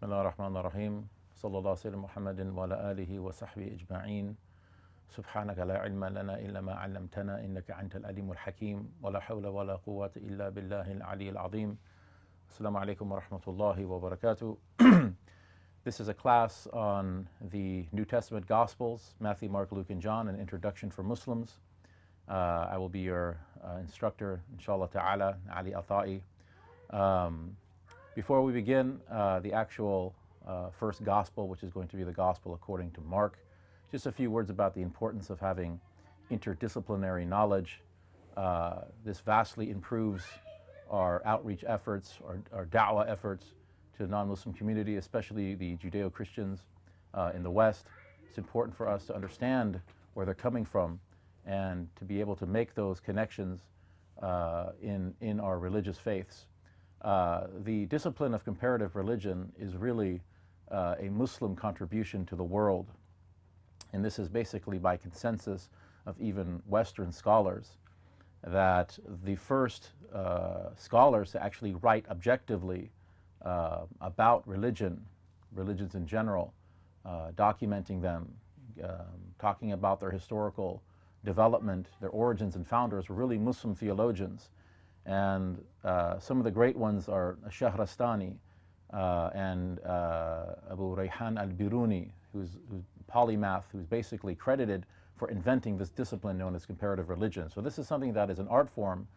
بسم الله الرحمن الرحيم صلى الله عليه محمد وعلى آله وصحبه أجمعين سبحانك لا علم لنا إلا ما علمتنا إنك أنت العليم الحكيم ولا حول ولا قوة إلا بالله العلي العظيم السلام عليكم ورحمة الله وبركاته This is a class on the New Testament Gospels, Matthew, Mark, Luke, and John, an introduction for Muslims. Uh, I will be your uh, instructor, inshallah ta'ala, Ali Atai. Um, before we begin uh, the actual uh, first gospel, which is going to be the gospel according to Mark, just a few words about the importance of having interdisciplinary knowledge. Uh, this vastly improves our outreach efforts, our, our da'wah efforts to the non-Muslim community, especially the Judeo-Christians uh, in the West. It's important for us to understand where they're coming from and to be able to make those connections uh, in, in our religious faiths. Uh, the discipline of comparative religion is really uh, a Muslim contribution to the world. And this is basically by consensus of even Western scholars that the first uh, scholars to actually write objectively uh, about religion, religions in general, uh, documenting them, um, talking about their historical development, their origins and founders were really Muslim theologians. And uh, some of the great ones are Shahrastani uh, and uh, Abu Rayhan al-Biruni, who's, who's polymath, who's basically credited for inventing this discipline known as comparative religion. So this is something that is an art form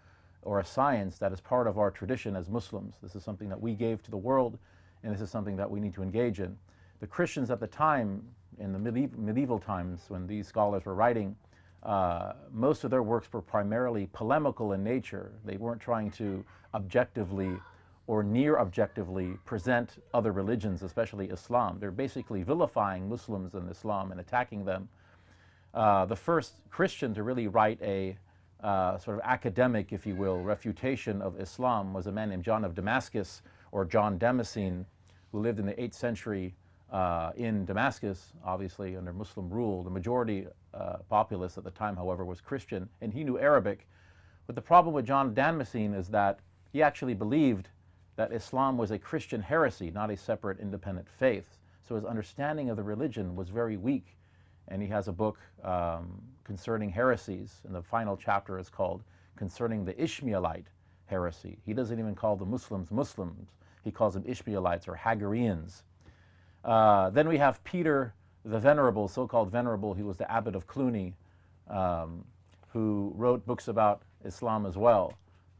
or a science that is part of our tradition as Muslims. This is something that we gave to the world, and this is something that we need to engage in. The Christians at the time, in the medieval, medieval times when these scholars were writing, uh, most of their works were primarily polemical in nature. They weren't trying to objectively or near objectively present other religions, especially Islam. They're basically vilifying Muslims and Islam and attacking them. Uh, the first Christian to really write a uh, sort of academic, if you will, refutation of Islam was a man named John of Damascus, or John Damascene, who lived in the 8th century uh, in Damascus, obviously under Muslim rule. The majority uh, populace at the time, however, was Christian, and he knew Arabic. But the problem with John Damascene is that he actually believed that Islam was a Christian heresy, not a separate independent faith. So his understanding of the religion was very weak. And he has a book um, concerning heresies, and the final chapter is called Concerning the Ishmaelite Heresy. He doesn't even call the Muslims Muslims. He calls them Ishmaelites or Hagarians. Uh, then we have Peter the Venerable, so-called Venerable. He was the abbot of Cluny, um, who wrote books about Islam as well.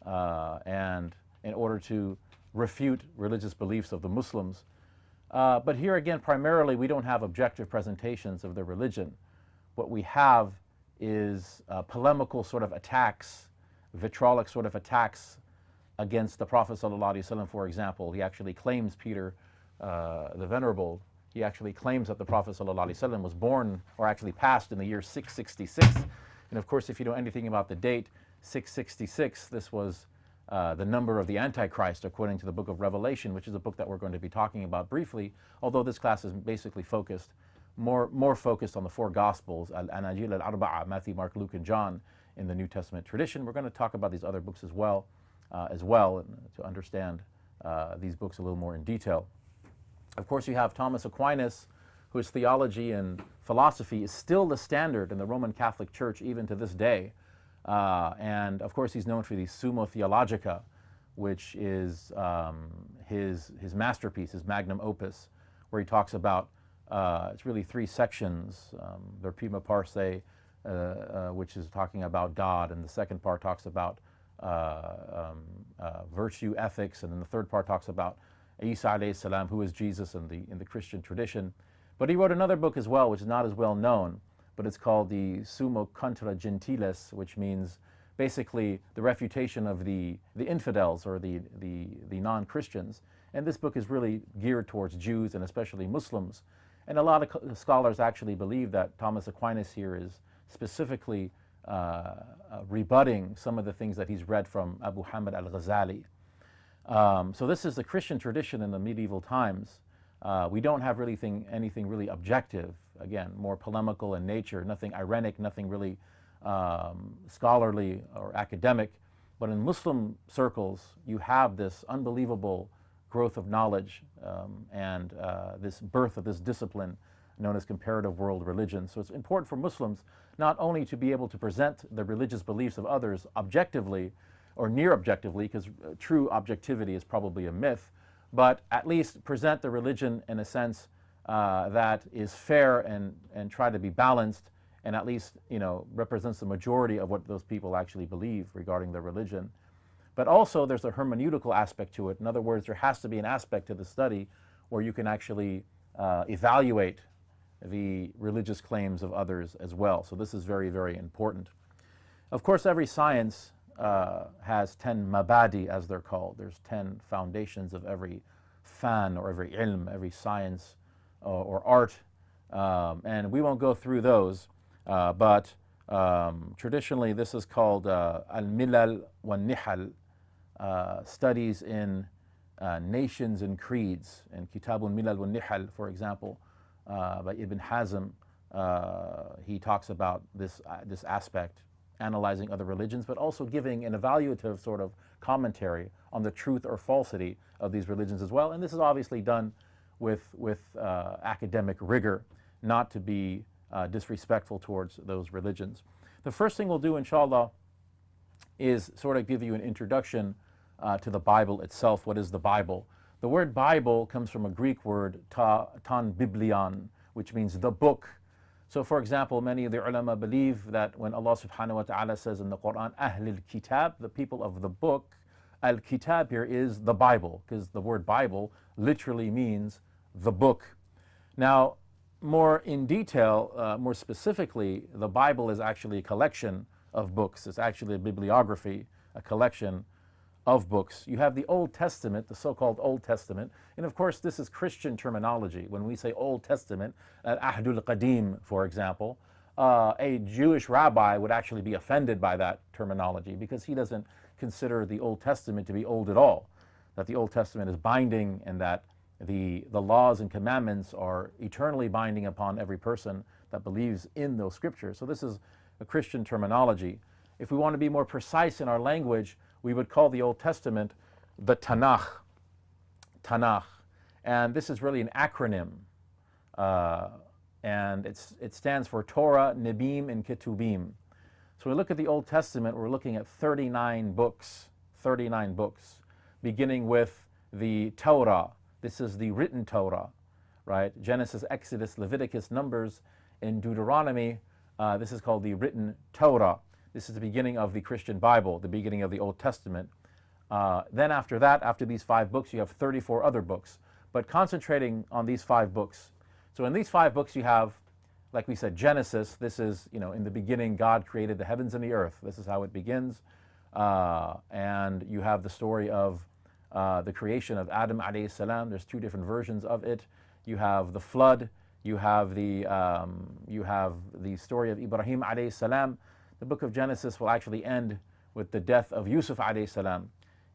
Uh, and in order to refute religious beliefs of the Muslims. Uh, but here again, primarily, we don't have objective presentations of the religion. What we have is uh, polemical sort of attacks, vitriolic sort of attacks against the Prophet ﷺ, for example. He actually claims Peter uh, the Venerable, he actually claims that the Prophet ﷺ was born or actually passed in the year 666. And of course, if you know anything about the date, 666, this was uh, the number of the Antichrist according to the book of Revelation, which is a book that we're going to be talking about briefly, although this class is basically focused, more, more focused on the four Gospels, Al-Anajil al-Arba'a, Matthew, Mark, Luke, and John in the New Testament tradition. We're going to talk about these other books as well, uh, as well to understand uh, these books a little more in detail. Of course, you have Thomas Aquinas, whose theology and philosophy is still the standard in the Roman Catholic Church even to this day. Uh, and of course, he's known for the Summa Theologica, which is um, his, his masterpiece, his magnum opus, where he talks about, uh, it's really three sections, um, the Prima Pars, uh, uh, which is talking about God, and the second part talks about uh, um, uh, virtue, ethics, and then the third part talks about Isa alayhi salam, who is Jesus in the, in the Christian tradition. But he wrote another book as well, which is not as well known, but it's called the Summa Contra Gentiles, which means basically the refutation of the, the infidels or the, the, the non-Christians. And this book is really geared towards Jews and especially Muslims. And a lot of scholars actually believe that Thomas Aquinas here is specifically uh, uh, rebutting some of the things that he's read from Abu Hamid al-Ghazali. Um, so this is the Christian tradition in the medieval times. Uh, we don't have really thing, anything really objective, again, more polemical in nature, nothing irenic, nothing really um, scholarly or academic. But in Muslim circles, you have this unbelievable growth of knowledge um, and uh, this birth of this discipline known as comparative world religion. So it's important for Muslims not only to be able to present the religious beliefs of others objectively or near objectively, because uh, true objectivity is probably a myth, but at least present the religion in a sense uh, that is fair and, and try to be balanced and at least you know represents the majority of what those people actually believe regarding their religion. But also there's a hermeneutical aspect to it. In other words, there has to be an aspect to the study where you can actually uh, evaluate the religious claims of others as well. So this is very, very important. Of course, every science uh, has 10 mabadi, as they're called. There's 10 foundations of every fan or every ilm, every science uh, or art. Um, and we won't go through those, uh, but um, traditionally this is called uh, al-milal wa nihal, uh, studies in uh, nations and creeds. In Kitabun Milal wa Nihal, for example, by Ibn Hazm, he talks about this, this aspect, analyzing other religions, but also giving an evaluative sort of commentary on the truth or falsity of these religions as well. And this is obviously done with, with uh, academic rigor, not to be uh, disrespectful towards those religions. The first thing we'll do, inshallah, is sort of give you an introduction uh, to the Bible itself. What is the Bible? The word Bible comes from a Greek word, ta, tan biblion, which means the book. So for example, many of the ulama believe that when Allah subhanahu wa ta'ala says in the Quran, Ahlul Kitab, the people of the book, Al-Kitab here is the Bible, because the word Bible literally means the book. Now, more in detail, uh, more specifically, the Bible is actually a collection of books. It's actually a bibliography, a collection of books. You have the Old Testament, the so-called Old Testament, and of course this is Christian terminology. When we say Old Testament, uh, Ahdul Qadim, for example, uh, a Jewish rabbi would actually be offended by that terminology because he doesn't consider the Old Testament to be old at all, that the Old Testament is binding and that the, the laws and commandments are eternally binding upon every person that believes in those scriptures. So this is a Christian terminology. If we want to be more precise in our language, we would call the Old Testament the Tanakh. Tanakh. And this is really an acronym. Uh, and it stands for Torah, Nebim, and Ketubim. So we look at the Old Testament, we're looking at 39 books, 39 books, beginning with the Torah. This is the written Torah, right? Genesis, Exodus, Leviticus, Numbers, and Deuteronomy. Uh, this is called the written Torah. This is the beginning of the Christian Bible, the beginning of the Old Testament. Uh, then after that, after these five books, you have 34 other books. But concentrating on these five books. So in these five books you have, like we said, Genesis. This is, you know, in the beginning God created the heavens and the earth. This is how it begins. Uh, and you have the story of uh, the creation of Adam alayhi salam. There's two different versions of it. You have the flood. You have the, um, you have the story of Ibrahim alayhi salam the book of Genesis will actually end with the death of Yusuf salam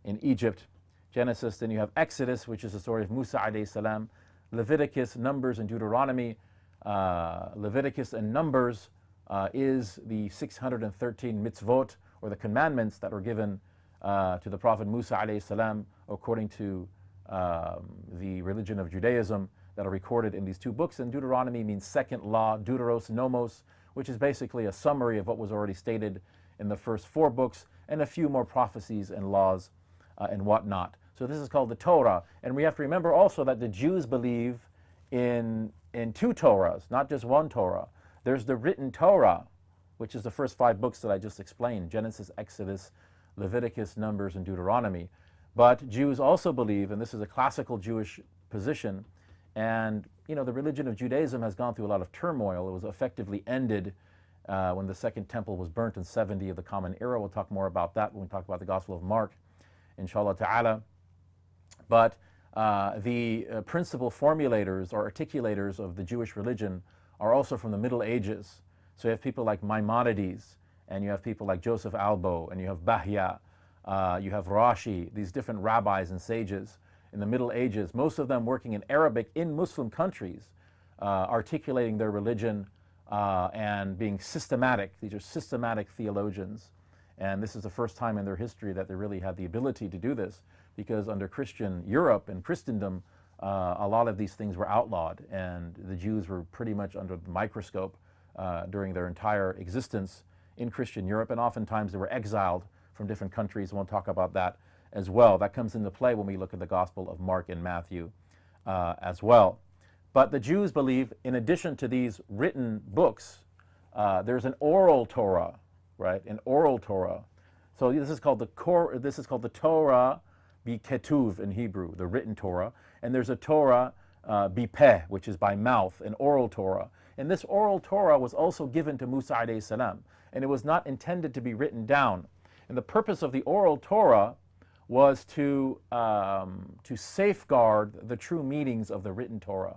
in Egypt. Genesis, then you have Exodus, which is the story of Musa salam, Leviticus, Numbers, and Deuteronomy. Uh, Leviticus and Numbers uh, is the 613 mitzvot, or the commandments that were given uh, to the Prophet Musa salam, according to um, the religion of Judaism that are recorded in these two books. And Deuteronomy means second law, deuteros, nomos, which is basically a summary of what was already stated in the first four books and a few more prophecies and laws uh, and whatnot. So this is called the Torah. And we have to remember also that the Jews believe in, in two Torahs, not just one Torah. There's the written Torah, which is the first five books that I just explained, Genesis, Exodus, Leviticus, Numbers, and Deuteronomy. But Jews also believe, and this is a classical Jewish position, and you know, the religion of Judaism has gone through a lot of turmoil. It was effectively ended uh, when the Second Temple was burnt in 70 of the Common Era. We'll talk more about that when we talk about the Gospel of Mark, inshallah ta'ala. But uh, the uh, principal formulators or articulators of the Jewish religion are also from the Middle Ages. So you have people like Maimonides, and you have people like Joseph Albo, and you have Bahya, uh, you have Rashi, these different rabbis and sages in the Middle Ages, most of them working in Arabic in Muslim countries, uh, articulating their religion uh, and being systematic. These are systematic theologians. And this is the first time in their history that they really had the ability to do this because under Christian Europe and Christendom, uh, a lot of these things were outlawed, and the Jews were pretty much under the microscope uh, during their entire existence in Christian Europe, and oftentimes they were exiled from different countries. We'll talk about that as well. That comes into play when we look at the Gospel of Mark and Matthew uh, as well. But the Jews believe, in addition to these written books, uh, there's an oral Torah, right? An oral Torah. So this is called the Cor- this is called the Torah ketuv in Hebrew, the written Torah, and there's a Torah uh, which is by mouth, an oral Torah. And this oral Torah was also given to Musa alayhi salam, and it was not intended to be written down. And the purpose of the oral Torah was to, um, to safeguard the true meanings of the written Torah.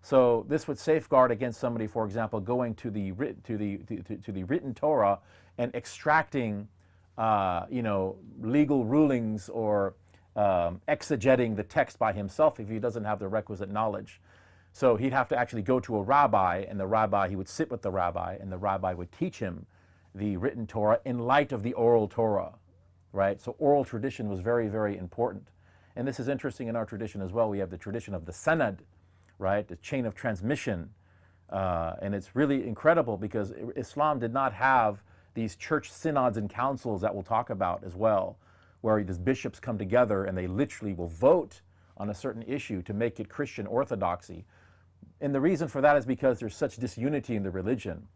So this would safeguard against somebody, for example, going to the, to the, to, to the written Torah and extracting, uh, you know, legal rulings or um, exegeting the text by himself if he doesn't have the requisite knowledge. So he'd have to actually go to a rabbi, and the rabbi, he would sit with the rabbi, and the rabbi would teach him the written Torah in light of the oral Torah right? So oral tradition was very, very important. And this is interesting in our tradition as well. We have the tradition of the sanad, right? The chain of transmission. Uh, and it's really incredible because Islam did not have these church synods and councils that we'll talk about as well, where these bishops come together and they literally will vote on a certain issue to make it Christian orthodoxy. And the reason for that is because there's such disunity in the religion,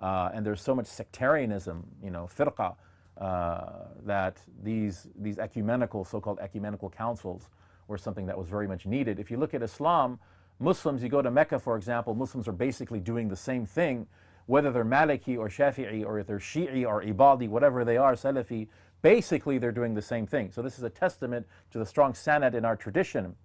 uh, and there's so much sectarianism, you know, firqa, uh, that these, these ecumenical, so-called ecumenical councils were something that was very much needed. If you look at Islam, Muslims, you go to Mecca, for example, Muslims are basically doing the same thing, whether they're Maliki or Shafi'i or if they're Shi'i or Ibadi, whatever they are, Salafi, basically they're doing the same thing. So this is a testament to the strong sanad in our tradition.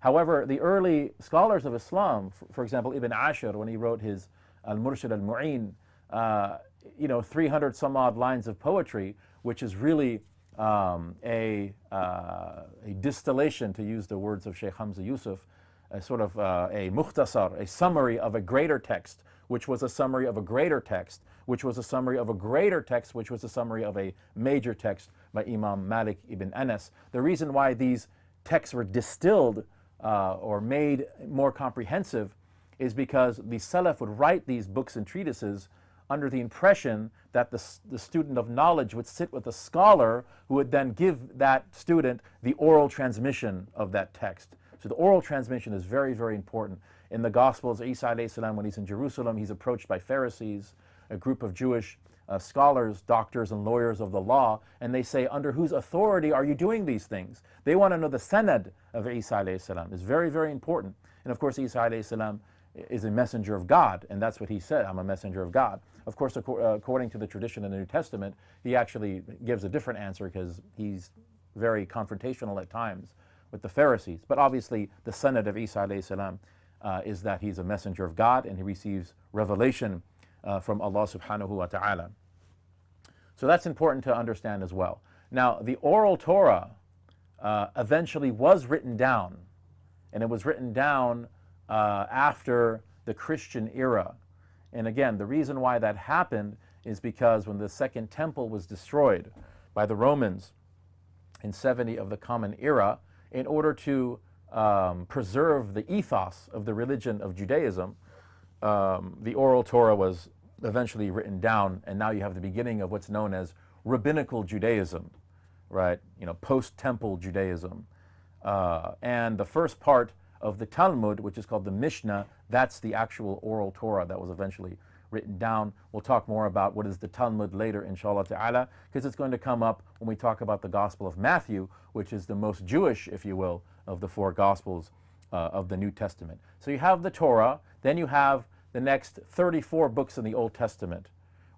However, the early scholars of Islam, for, example, Ibn Ashir, when he wrote his Al-Murshid al-Mu'in, uh, you know, 300 some odd lines of poetry, which is really um, a, uh, a distillation, to use the words of Sheikh Hamza Yusuf, a sort of uh, a muhtasar, a summary of a greater text, which was a summary of a greater text, which was a summary of a greater text, which was a summary of a major text by Imam Malik ibn Anas. The reason why these texts were distilled uh, or made more comprehensive is because the Salaf would write these books and treatises under the impression that the, the student of knowledge would sit with a scholar who would then give that student the oral transmission of that text. So the oral transmission is very, very important. In the Gospels, Isa salam, when he's in Jerusalem, he's approached by Pharisees, a group of Jewish uh, scholars, doctors, and lawyers of the law, and they say, under whose authority are you doing these things? They want to know the sanad of Isa salam. It's very, very important. And of course, Isa salam is a messenger of God, and that's what he said, I'm a messenger of God. Of course, uh, according to the tradition in the New Testament, he actually gives a different answer because he's very confrontational at times with the Pharisees. But obviously, the sanad of Isa salam, uh, is that he's a messenger of God and he receives revelation uh, from Allah subhanahu wa ta'ala. So that's important to understand as well. Now, the oral Torah uh, eventually was written down, and it was written down uh, after the Christian era. And again, the reason why that happened is because when the Second Temple was destroyed by the Romans in 70 of the Common Era, in order to um, preserve the ethos of the religion of Judaism, um, the oral Torah was eventually written down, and now you have the beginning of what's known as rabbinical Judaism, right? You know, post-temple Judaism. Uh, and the first part of the Talmud, which is called the Mishnah, that's the actual oral Torah that was eventually written down. We'll talk more about what is the Talmud later, inshallah ta'ala, because it's going to come up when we talk about the Gospel of Matthew, which is the most Jewish, if you will, of the four Gospels uh, of the New Testament. So you have the Torah, then you have the next 34 books in the Old Testament,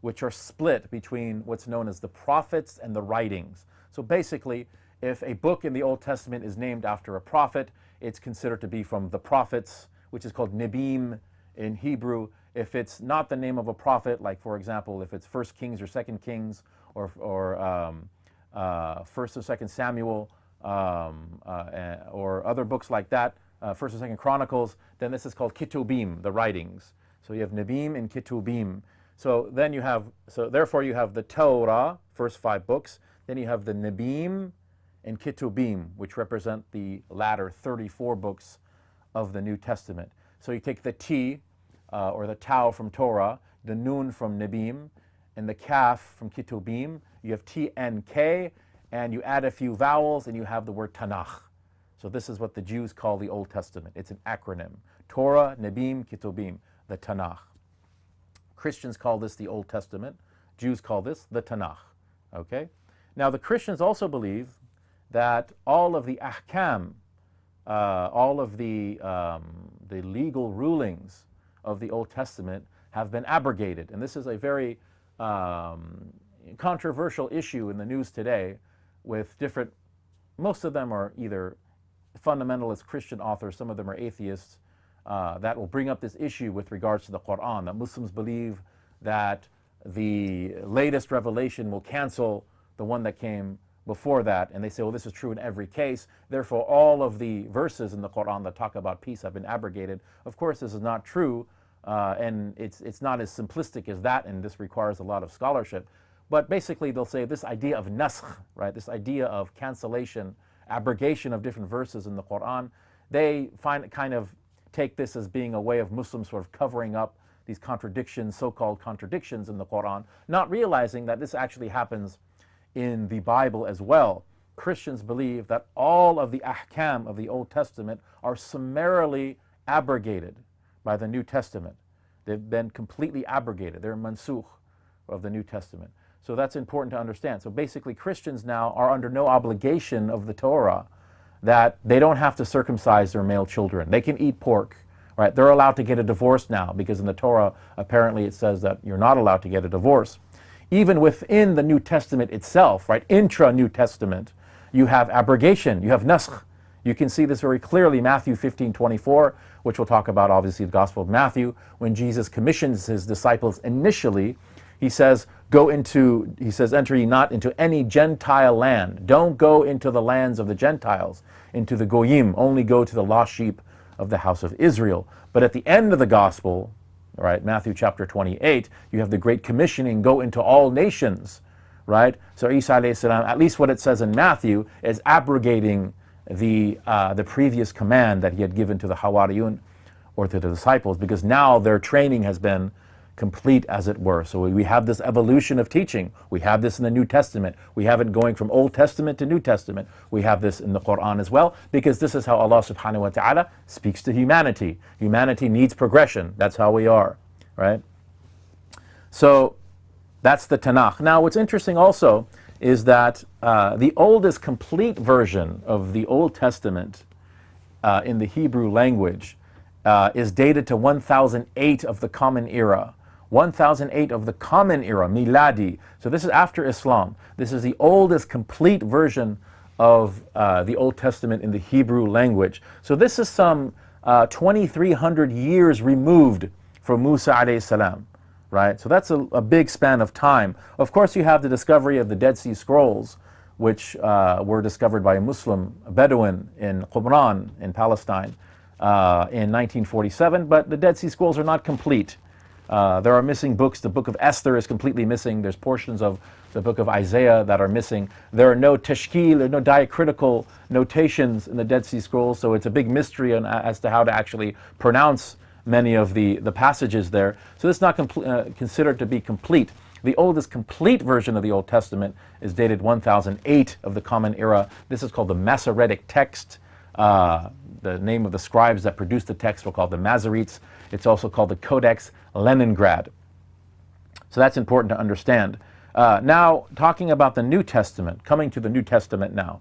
which are split between what's known as the prophets and the writings. So basically, if a book in the Old Testament is named after a prophet, it's considered to be from the prophets, which is called Nibim in Hebrew. If it's not the name of a prophet, like for example, if it's First Kings or Second Kings or, or um, uh, First or Second Samuel um, uh, or other books like that, uh, First or Second Chronicles, then this is called Kitubim, the writings. So you have Nibim and Kitubim. So then you have, so therefore you have the Torah, first five books. Then you have the Nibim, and Ketubim, which represent the latter 34 books of the New Testament. So you take the T, uh, or the Tau from Torah, the Nun from Nebim, and the Kaf from Ketubim. You have T, N, K, and you add a few vowels, and you have the word Tanakh. So this is what the Jews call the Old Testament. It's an acronym. Torah, Nebim, Ketubim, the Tanakh. Christians call this the Old Testament. Jews call this the Tanakh. Okay? Now the Christians also believe that all of the ahkam, uh, all of the, um, the legal rulings of the Old Testament have been abrogated. And this is a very um, controversial issue in the news today with different, most of them are either fundamentalist Christian authors, some of them are atheists, uh, that will bring up this issue with regards to the Quran, that Muslims believe that the latest revelation will cancel the one that came before that, and they say, well, this is true in every case. Therefore, all of the verses in the Quran that talk about peace have been abrogated. Of course, this is not true, uh, and it's, it's not as simplistic as that, and this requires a lot of scholarship. But basically, they'll say this idea of naskh, right, this idea of cancellation, abrogation of different verses in the Quran, they find kind of take this as being a way of Muslims sort of covering up these contradictions, so-called contradictions in the Quran, not realizing that this actually happens in the Bible as well. Christians believe that all of the ahkam of the Old Testament are summarily abrogated by the New Testament. They've been completely abrogated. They're mansukh of the New Testament. So that's important to understand. So basically Christians now are under no obligation of the Torah that they don't have to circumcise their male children. They can eat pork, right? They're allowed to get a divorce now because in the Torah apparently it says that you're not allowed to get a divorce even within the New Testament itself, right, intra-New Testament, you have abrogation, you have naskh. You can see this very clearly, Matthew 15, 24, which we'll talk about obviously the Gospel of Matthew, when Jesus commissions his disciples initially, he says, go into, he says, enter ye not into any Gentile land. Don't go into the lands of the Gentiles, into the Goyim, only go to the lost sheep of the house of Israel. But at the end of the Gospel, right? Matthew chapter 28, you have the Great Commissioning, go into all nations, right? So Isa salam, at least what it says in Matthew, is abrogating the, uh, the previous command that he had given to the Hawariyun or to the disciples because now their training has been complete as it were. So we have this evolution of teaching. We have this in the New Testament. We have it going from Old Testament to New Testament. We have this in the Quran as well because this is how Allah subhanahu wa ta'ala speaks to humanity. Humanity needs progression. That's how we are, right? So that's the Tanakh. Now what's interesting also is that uh, the oldest complete version of the Old Testament uh, in the Hebrew language uh, is dated to 1008 of the Common Era. 1008 of the Common Era, Miladi. So this is after Islam. This is the oldest complete version of uh, the Old Testament in the Hebrew language. So this is some uh, 2,300 years removed from Musa alayhi salam, right? So that's a, a, big span of time. Of course, you have the discovery of the Dead Sea Scrolls, which uh, were discovered by a Muslim a Bedouin in Qumran in Palestine uh, in 1947, but the Dead Sea Scrolls are not complete. Uh, there are missing books. The book of Esther is completely missing. There's portions of the book of Isaiah that are missing. There are no teshkil tashkil, no diacritical notations in the Dead Sea Scrolls, so it's a big mystery on, as to how to actually pronounce many of the, the passages there. So this is not uh, considered to be complete. The oldest complete version of the Old Testament is dated 1008 of the Common Era. This is called the Masoretic text. Uh, the name of the scribes that produced the text were called the Masoretes. It's also called the Codex Leningrad. So that's important to understand. Uh, now, talking about the New Testament, coming to the New Testament now.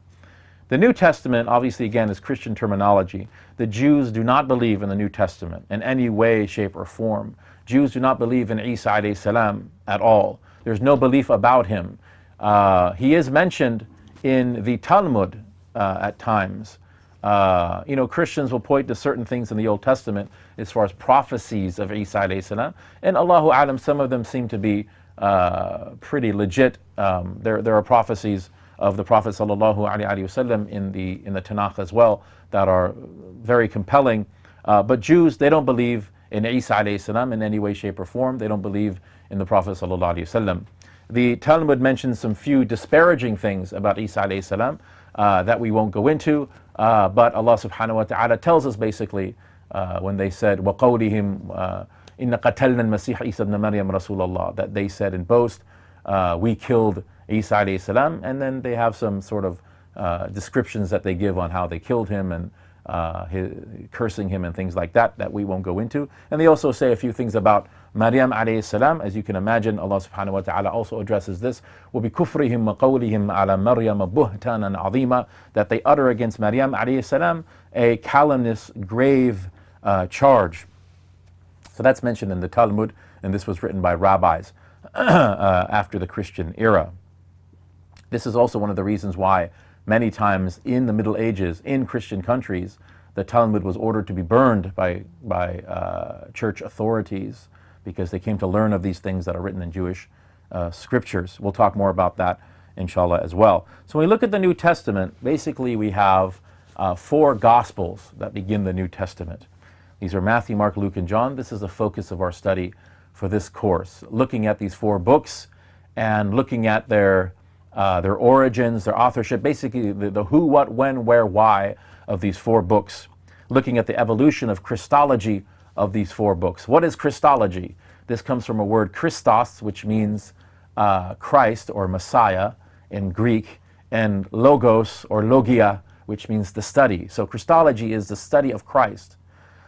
The New Testament, obviously, again, is Christian terminology. The Jews do not believe in the New Testament in any way, shape, or form. Jews do not believe in Isa salam at all. There's no belief about him. Uh, he is mentioned in the Talmud uh, at times. Uh, you know, Christians will point to certain things in the Old Testament as far as prophecies of Isa salam, and Allahu Alam, some of them seem to be uh, pretty legit. Um, there, there are prophecies of the Prophet sallallahu alaihi wasallam in the in the Tanakh as well that are very compelling. Uh, but Jews, they don't believe in Isa salam in any way, shape, or form. They don't believe in the Prophet sallallahu alaihi wasallam. The Talmud mentions some few disparaging things about Isa salam. uh, that we won't go into. Uh, but Allah subhanahu wa ta'ala tells us basically uh, when they said, وَقَوْلِهِمْ uh, إِنَّ قَتَلْنَا الْمَسِيحَ إِيسَى ibn Maryam Rasulullah, that they said in boast, uh, we killed Isa alayhi salam, and then they have some sort of uh, descriptions that they give on how they killed him and uh, his, cursing him and things like that that we won't go into. And they also say a few things about Maryam alayhi salam. As you can imagine, Allah subhanahu wa ta'ala also addresses this. وَبِكُفْرِهِمْ وَقَوْلِهِمْ عَلَى مَرْيَمَ بُهْتَانًا عَظِيمًا That they utter against Maryam alayhi salam a calumnious, grave uh, charge. So that's mentioned in the Talmud, and this was written by rabbis uh, after the Christian era. This is also one of the reasons why many times in the Middle Ages, in Christian countries, the Talmud was ordered to be burned by, by uh, church authorities because they came to learn of these things that are written in Jewish uh, scriptures. We'll talk more about that, inshallah, as well. So when we look at the New Testament, basically we have uh, four Gospels that begin the New Testament. These are Matthew, Mark, Luke, and John. This is the focus of our study for this course, looking at these four books and looking at their, uh, their origins, their authorship, basically the, the who, what, when, where, why of these four books, looking at the evolution of Christology of these four books. What is Christology? This comes from a word Christos, which means uh, Christ or Messiah in Greek, and logos or logia, which means the study. So Christology is the study of Christ.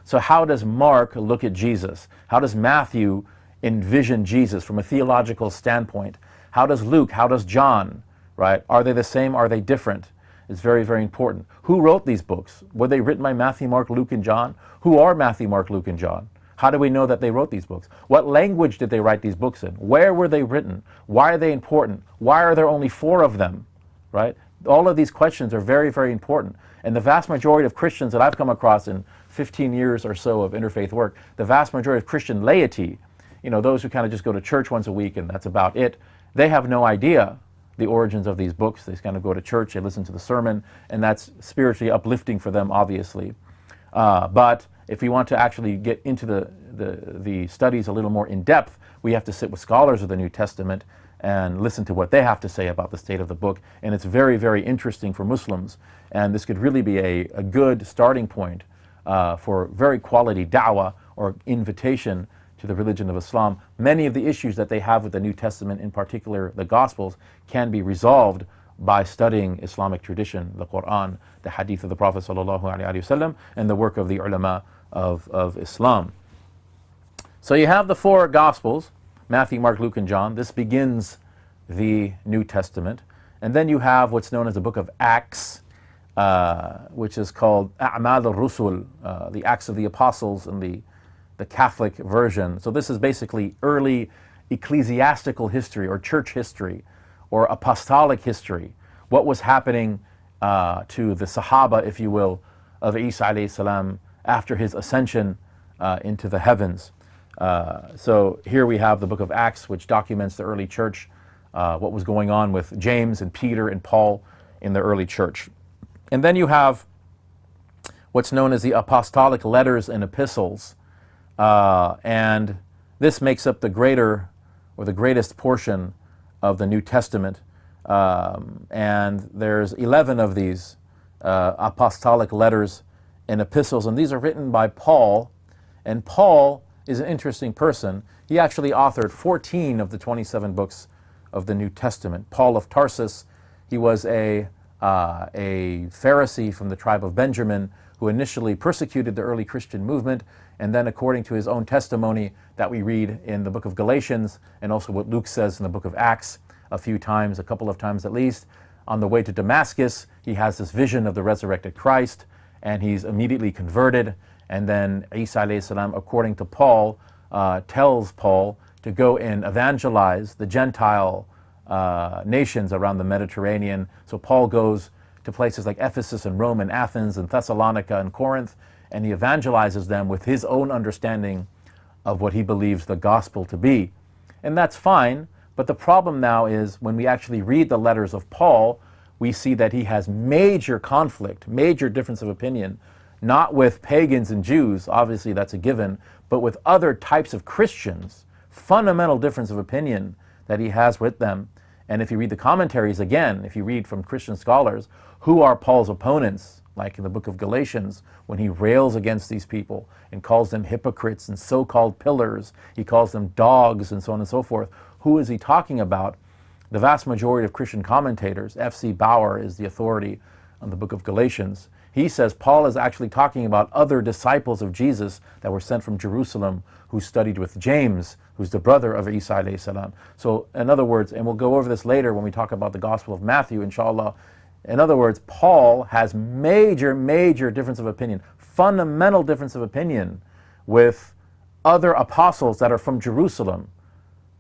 So how does Mark look at Jesus? How does Matthew envision Jesus from a theological standpoint? How does Luke? How does John? Right? Are they the same? Are they different? It's very, very important. Who wrote these books? Were they written by Matthew, Mark, Luke, and John? Who are Matthew, Mark, Luke, and John? How do we know that they wrote these books? What language did they write these books in? Where were they written? Why are they important? Why are there only four of them? Right? All of these questions are very, very important. And the vast majority of Christians that I've come across in 15 years or so of interfaith work, the vast majority of Christian laity, you know, those who kind of just go to church once a week and that's about it, they have no idea the origins of these books. They kind of go to church, they listen to the sermon, and that's spiritually uplifting for them, obviously. Uh, but if we want to actually get into the, the, the studies a little more in depth, we have to sit with scholars of the New Testament and listen to what they have to say about the state of the book. And it's very, very interesting for Muslims. And this could really be a, a good starting point uh, for very quality da'wah or invitation to the religion of Islam. Many of the issues that they have with the New Testament, in particular the Gospels, can be resolved by studying Islamic tradition, the Quran, the Hadith of the Prophet ﷺ, and the work of the ulama of, of Islam. So you have the four Gospels, Matthew, Mark, Luke, and John. This begins the New Testament. And then you have what's known as the book of Acts, uh, which is called A'mal al-Rusul, uh, the Acts of the Apostles and the, the Catholic version. So this is basically early ecclesiastical history or church history or apostolic history. What was happening uh, to the Sahaba, if you will, of Isa salam after his ascension uh, into the heavens. Uh, so here we have the book of Acts, which documents the early church, uh, what was going on with James and Peter and Paul in the early church. And then you have what's known as the apostolic letters and epistles. Uh, and this makes up the greater or the greatest portion of the New Testament. Um, and there's 11 of these uh, apostolic letters and epistles, and these are written by Paul. And Paul is an interesting person. He actually authored 14 of the 27 books of the New Testament. Paul of Tarsus, he was a, uh, a Pharisee from the tribe of Benjamin who initially persecuted the early Christian movement, and then according to his own testimony that we read in the book of Galatians, and also what Luke says in the book of Acts a few times, a couple of times at least, on the way to Damascus, he has this vision of the resurrected Christ, and he's immediately converted, and then Isa salam, according to Paul, uh, tells Paul to go and evangelize the Gentile uh, nations around the Mediterranean. So Paul goes to places like Ephesus and Rome and Athens and Thessalonica and Corinth, and he evangelizes them with his own understanding of what he believes the gospel to be. And that's fine, but the problem now is when we actually read the letters of Paul, we see that he has major conflict, major difference of opinion not with pagans and Jews, obviously that's a given, but with other types of Christians, fundamental difference of opinion that he has with them. And if you read the commentaries again, if you read from Christian scholars, Who are Paul's opponents? Like in the book of Galatians, when he rails against these people and calls them hypocrites and so called pillars, he calls them dogs and so on and so forth. Who is he talking about? The vast majority of Christian commentators, F.C. Baur is the authority on the book of Galatians, he says Paul is actually talking about other disciples of Jesus that were sent from Jerusalem who studied with James, who's the brother of Isa. So in other words, and we'll go over this later when we talk about the Gospel of Matthew, inshallah. In other words, Paul has major, major difference of opinion, fundamental difference of opinion with other apostles that are from Jerusalem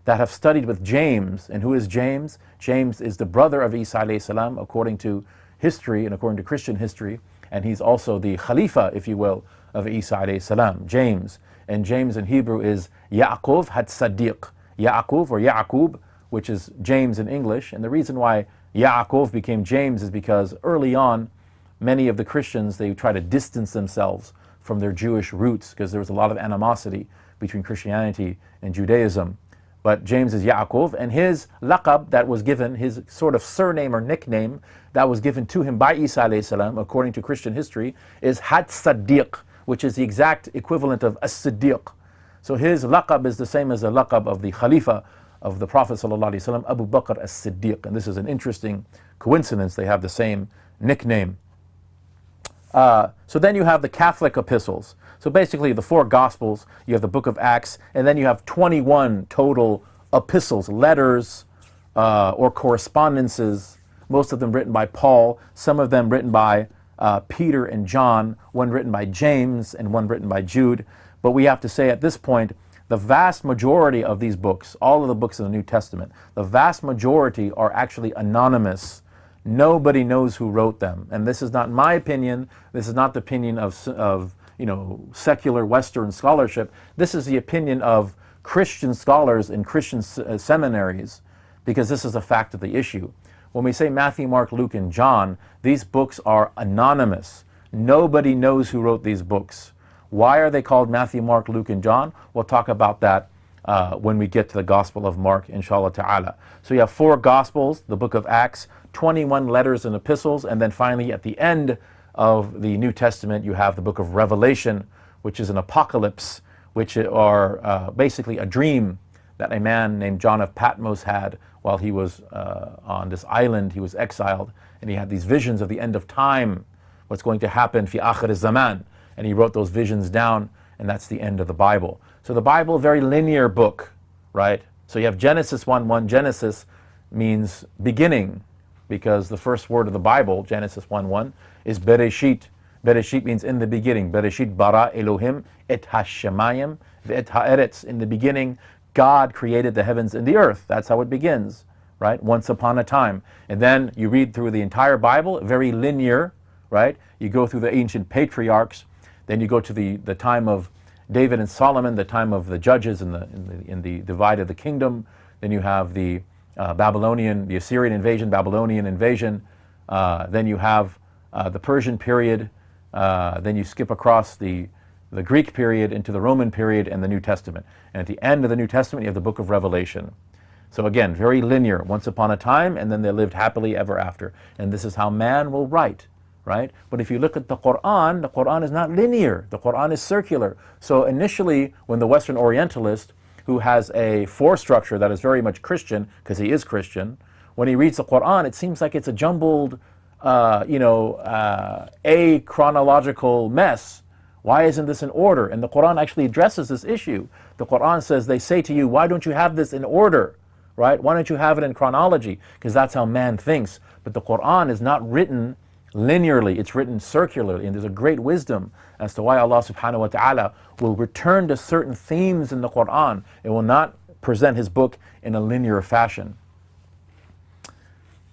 that have studied with James. And who is James? James is the brother of Isa salam, according to history and according to Christian history and he's also the Khalifa, if you will, of Isa salam, James. And James in Hebrew is Ya'qub had Sadiq. Ya'qub or Ya'qub, which is James in English. And the reason why Ya'qub became James is because early on, many of the Christians, they try to distance themselves from their Jewish roots because there was a lot of animosity between Christianity and Judaism. But James is Ya'qub, and his laqab that was given, his sort of surname or nickname, that was given to him by Isa salam, according to Christian history, is Had Sadiq, which is the exact equivalent of As-Siddiq. So his laqab is the same as the laqab of the Khalifa of the Prophet ﷺ, Abu Bakr as-Siddiq. And this is an interesting coincidence. They have the same nickname. Uh, so then you have the Catholic epistles. So basically the four Gospels, you have the book of Acts, and then you have 21 total epistles, letters, uh, or correspondences most of them written by Paul, some of them written by uh, Peter and John, one written by James and one written by Jude. But we have to say at this point, the vast majority of these books, all of the books in the New Testament, the vast majority are actually anonymous. Nobody knows who wrote them. And this is not my opinion. This is not the opinion of, of you know, secular Western scholarship. This is the opinion of Christian scholars in Christian uh, seminaries because this is a fact of the issue. When we say Matthew, Mark, Luke, and John, these books are anonymous. Nobody knows who wrote these books. Why are they called Matthew, Mark, Luke, and John? We'll talk about that uh, when we get to the Gospel of Mark, inshallah ta'ala. So you have four Gospels, the book of Acts, 21 letters and epistles, and then finally at the end of the New Testament, you have the book of Revelation, which is an apocalypse, which are uh, basically a dream that a man named John of Patmos had while he was uh, on this island. He was exiled, and he had these visions of the end of time, what's going to happen fi akhir zaman. And he wrote those visions down, and that's the end of the Bible. So the Bible, very linear book, right? So you have Genesis 1 1. Genesis means beginning, because the first word of the Bible, Genesis 1 1, is Bereshit. Bereshit means in the beginning. Bereshit bara Elohim et hashemayim et haaretz. In the beginning, God created the heavens and the earth. That's how it begins, right? Once upon a time. And then you read through the entire Bible, very linear, right? You go through the ancient patriarchs, then you go to the, the time of David and Solomon, the time of the judges in the, in the, in the divide of the kingdom. Then you have the uh, Babylonian, the Assyrian invasion, Babylonian invasion. Uh, then you have uh, the Persian period. Uh, then you skip across the the Greek period into the Roman period and the New Testament. And at the end of the New Testament, you have the book of Revelation. So again, very linear, once upon a time, and then they lived happily ever after. And this is how man will write, right? But if you look at the Quran, the Quran is not linear. The Quran is circular. So initially, when the Western Orientalist, who has a fore structure that is very much Christian, because he is Christian, when he reads the Quran, it seems like it's a jumbled, uh, you know, uh, a chronological mess why isn't this in order? And the Quran actually addresses this issue. The Quran says, they say to you, why don't you have this in order? Right? Why don't you have it in chronology? Because that's how man thinks. But the Quran is not written linearly, it's written circularly. And there's a great wisdom as to why Allah subhanahu wa ta'ala will return to certain themes in the Quran. It will not present his book in a linear fashion.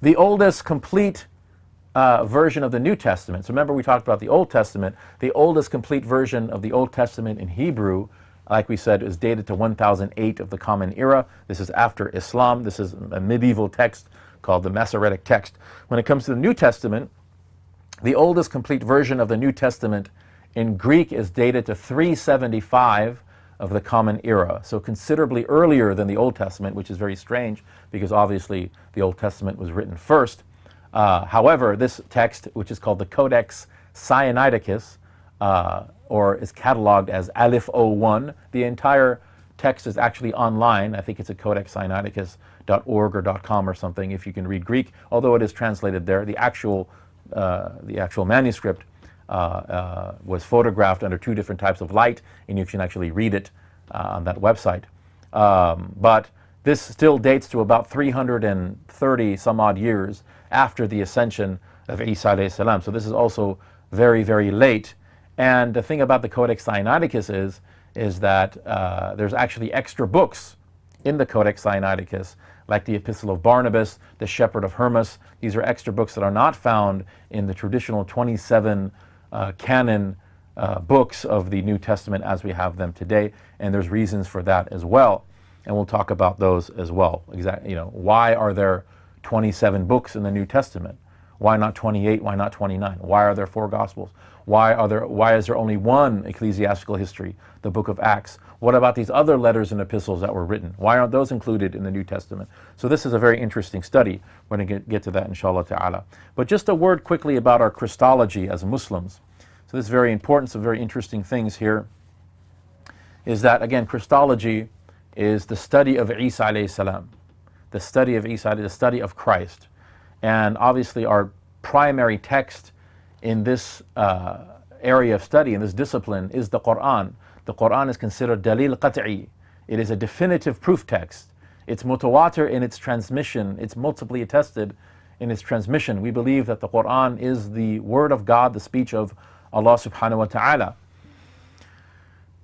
The oldest complete uh, version of the New Testament. So remember we talked about the Old Testament. The oldest complete version of the Old Testament in Hebrew, like we said, is dated to 1008 of the Common Era. This is after Islam. This is a medieval text called the Masoretic text. When it comes to the New Testament, the oldest complete version of the New Testament in Greek is dated to 375 of the Common Era, so considerably earlier than the Old Testament, which is very strange because obviously the Old Testament was written first. Uh, however, this text, which is called the Codex Sinaiticus, uh, or is cataloged as Alif 01, the entire text is actually online. I think it's at codexsinaiticus.org or .com or something if you can read Greek, although it is translated there. The actual, the actual manuscript uh, uh, was photographed under two different types of light, and you can actually read it uh, on that website. Um, but this still dates to about 330 some odd years after the ascension of Isa alayhi salam. So this is also very, very late. And the thing about the Codex Sinaiticus is, is that uh, there's actually extra books in the Codex Sinaiticus, like the Epistle of Barnabas, the Shepherd of Hermas. These are extra books that are not found in the traditional 27 uh, canon uh, books of the New Testament as we have them today, and there's reasons for that as well. And we'll talk about those as well. Exactly, you know, why are there 27 books in the New Testament? Why not 28? Why not 29? Why are there four Gospels? Why, are there, why is there only one ecclesiastical history, the book of Acts? What about these other letters and epistles that were written? Why aren't those included in the New Testament? So this is a very interesting study. We're going to get, to that inshallah ta'ala. But just a word quickly about our Christology as Muslims. So this is very important, some very interesting things here. Is that, again, Christology is the study of Isa alayhi salam. The study of Isa, the study of Christ. And obviously our primary text in this uh, area of study, in this discipline, is the Quran. The Quran is considered dalil qat'i. It is a definitive proof text. It's mutawatir in its transmission. It's multiply attested in its transmission. We believe that the Quran is the word of God, the speech of Allah subhanahu wa ta'ala.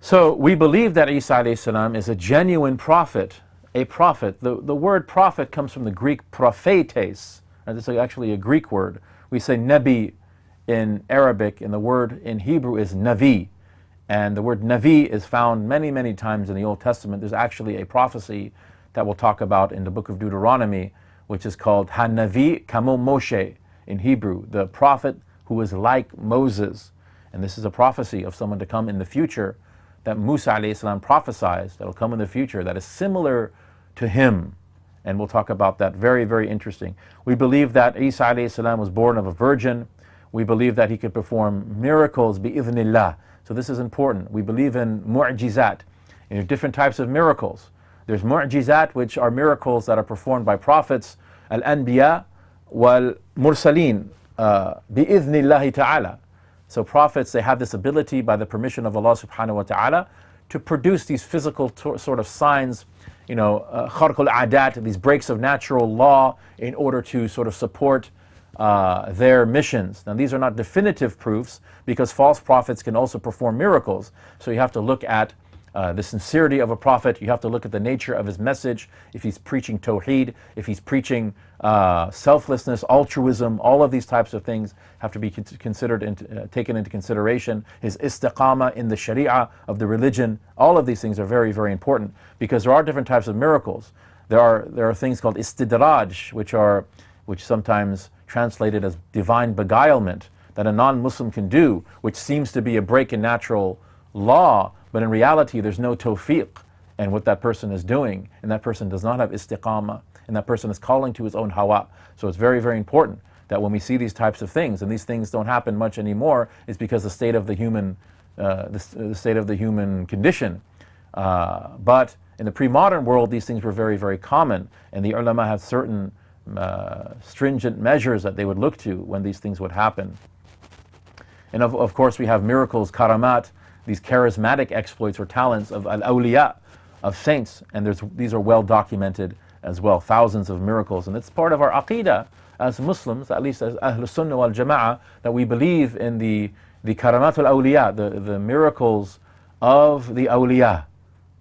So we believe that Isa salam is a genuine prophet, a prophet. The, the word prophet comes from the Greek prophetes. And this is actually a Greek word. We say nebi in Arabic, and the word in Hebrew is navi. And the word navi is found many, many times in the Old Testament. There's actually a prophecy that we'll talk about in the book of Deuteronomy, which is called Hanavi Kamo Moshe in Hebrew, the prophet who is like Moses. And this is a prophecy of someone to come in the future that Musa salam prophesies that will come in the future that is similar to him. And we'll talk about that. Very, very interesting. We believe that Isa salam was born of a virgin we believe that he could perform miracles bi'idhnillah. So this is important. We believe in mu'jizat, in different types of miracles. There's mu'jizat, which are miracles that are performed by prophets, al-anbiya wal-mursaleen, uh, bi'idhnillahi ta'ala. So prophets, they have this ability by the permission of Allah subhanahu wa ta'ala to produce these physical sort of signs, you know, uh, adat these breaks of natural law in order to sort of support uh, their missions. Now, these are not definitive proofs because false prophets can also perform miracles. So you have to look at uh, the sincerity of a prophet. You have to look at the nature of his message. If he's preaching tawheed, if he's preaching uh, selflessness, altruism, all of these types of things have to be considered and uh, taken into consideration. His istiqama in the sharia of the religion, all of these things are very, very important because there are different types of miracles. There are, there are things called istidraj, which are, which sometimes translated as divine beguilement that a non-Muslim can do, which seems to be a break in natural law, but in reality there's no tawfiq and what that person is doing, and that person does not have istiqama, and that person is calling to his own hawa. So it's very, very important that when we see these types of things, and these things don't happen much anymore, is because the state of the human, uh, the, the, state of the human condition. Uh, but in the pre-modern world, these things were very, very common, and the ulama have certain uh, stringent measures that they would look to when these things would happen. And of, of course, we have miracles, karamat, these charismatic exploits or talents of al-awliya, of saints, and these are well documented as well, thousands of miracles. And it's part of our aqidah as Muslims, at least as Ahlul Sunnah wal Jama'ah, that we believe in the, the karamat al-awliya, the, the miracles of the awliya.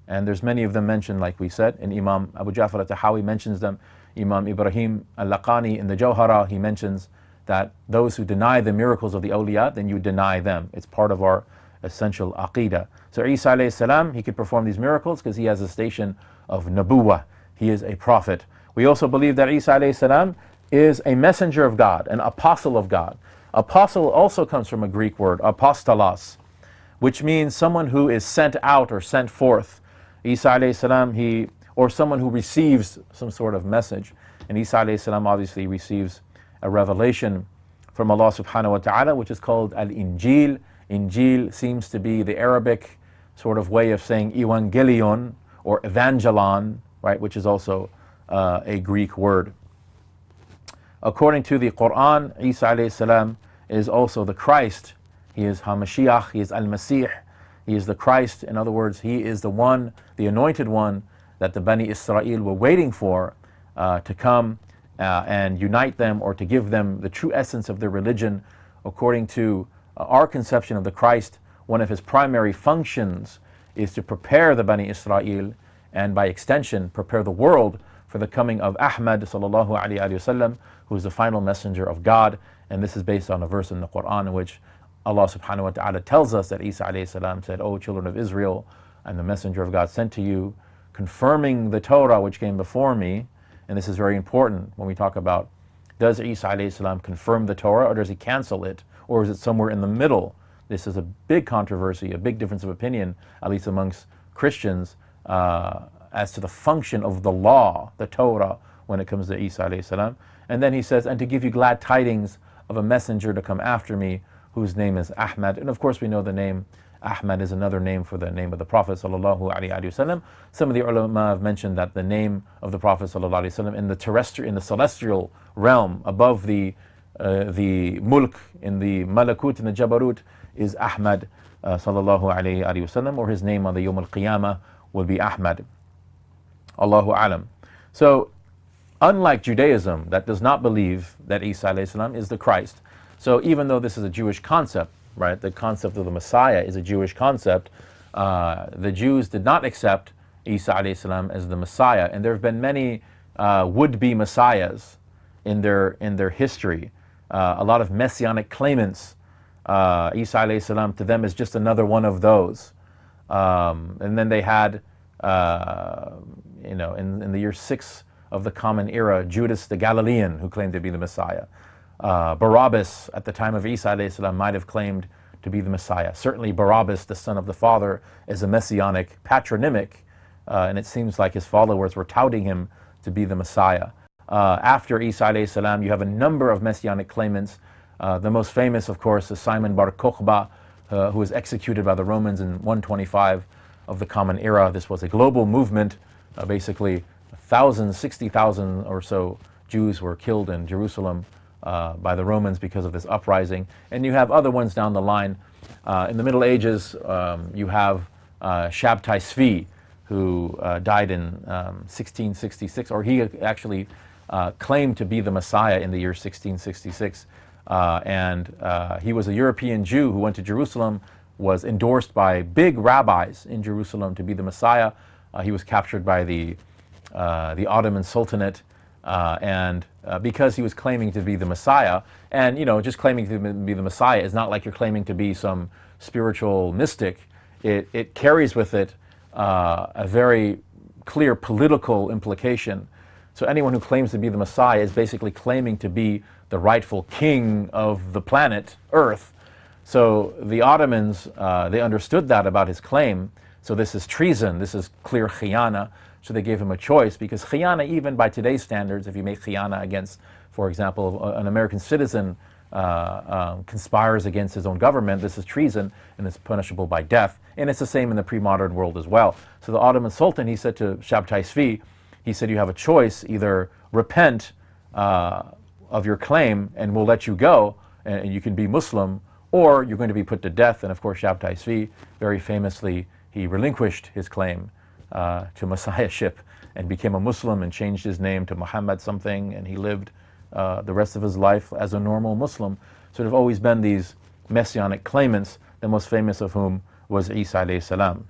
And there's many of them mentioned, like we said, and Imam Abu Ja'far al-Tahawi mentions them Imam Ibrahim al-Laqani in the Jawhara, he mentions that those who deny the miracles of the awliya, then you deny them. It's part of our essential aqidah. So Isa alayhi salam, he could perform these miracles because he has a station of nabuwa. He is a prophet. We also believe that Isa alayhi salam is a messenger of God, an apostle of God. Apostle also comes from a Greek word, apostolos, which means someone who is sent out or sent forth. Isa alayhi salam, he or someone who receives some sort of message. And Isa salam obviously receives a revelation from Allah subhanahu wa ta'ala, which is called Al-Injil. Injil seems to be the Arabic sort of way of saying evangelion or evangelon, right, which is also uh, a Greek word. According to the Quran, Isa salam is also the Christ. He is Hamashiach, he is Al-Masih, he is the Christ. In other words, he is the one, the anointed one that the Bani Israel were waiting for uh, to come uh, and unite them or to give them the true essence of their religion. According to uh, our conception of the Christ, one of his primary functions is to prepare the Bani Israel and by extension prepare the world for the coming of Ahmad sallallahu alaihi wasallam, who is the final messenger of God. And this is based on a verse in the Quran in which Allah subhanahu wa ta'ala tells us that Isa alayhi salam said, O children of Israel, I'm the messenger of God sent to you, confirming the Torah which came before me. And this is very important when we talk about does Isa salam confirm the Torah or does he cancel it? Or is it somewhere in the middle? This is a big controversy, a big difference of opinion, at least amongst Christians, uh, as to the function of the law, the Torah, when it comes to Isa salam. And then he says, and to give you glad tidings of a messenger to come after me, whose name is Ahmad. And of course we know the name Ahmad is another name for the name of the Prophet wasallam. Some of the ulama have mentioned that the name of the Prophet wasallam in the terrestrial, in the celestial realm, above the uh, the mulk, in the malakut, in the jabarut, is Ahmad uh, sallallahu wasallam, or his name on the Yom al Qiyamah will be Ahmad. Allahu alam. So, unlike Judaism, that does not believe that Isa salam is the Christ. So, even though this is a Jewish concept, right? The concept of the Messiah is a Jewish concept. Uh, the Jews did not accept Isa as the Messiah, and there have been many uh, would-be messiahs in their in their history. Uh, a lot of messianic claimants. Uh, Isa to them is just another one of those. Um, and then they had, uh, you know, in, in the year six of the Common Era, Judas the Galilean, who claimed to be the Messiah. Uh, Barabbas, at the time of Isa might have claimed to be the Messiah. Certainly Barabbas, the son of the Father, is a messianic patronymic, uh, and it seems like his followers were touting him to be the Messiah. Uh, after Isa you have a number of messianic claimants. Uh, the most famous, of course, is Simon Bar Kokhba, uh, who was executed by the Romans in 125 of the Common Era. This was a global movement. Uh, basically, 1,000, 60,000 or so Jews were killed in Jerusalem uh, by the Romans because of this uprising. And you have other ones down the line. Uh, in the Middle Ages, um, you have uh, Shabtai Tzvi, who uh, died in um, 1666, or he actually uh, claimed to be the Messiah in the year 1666. Uh, and he was a European Jew who went to Jerusalem, was endorsed by big rabbis in Jerusalem to be the Messiah. he was captured by the, the Ottoman Sultanate uh, and uh, because he was claiming to be the Messiah, and you know, just claiming to be the Messiah is not like you're claiming to be some spiritual mystic. It, it carries with it uh, a very clear political implication. So anyone who claims to be the Messiah is basically claiming to be the rightful king of the planet Earth. So the Ottomans, uh, they understood that about his claim. So this is treason, this is clear khiyana. So they gave him a choice because khiyana, even by today's standards, if you make khiyana against, for example, an American citizen uh, um, conspires against his own government, this is treason and it's punishable by death. And it's the same in the pre-modern world as well. So the Ottoman Sultan, he said to Shabtai Svi, he said, you have a choice, either repent uh, of your claim and we'll let you go and you can be Muslim, or you're going to be put to death. And of course, Shabtai Svi, very famously, he relinquished his claim uh, to messiahship and became a Muslim and changed his name to Muhammad something and he lived uh, the rest of his life as a normal Muslim. So there have always been these messianic claimants, the most famous of whom was Isa alayhi salam.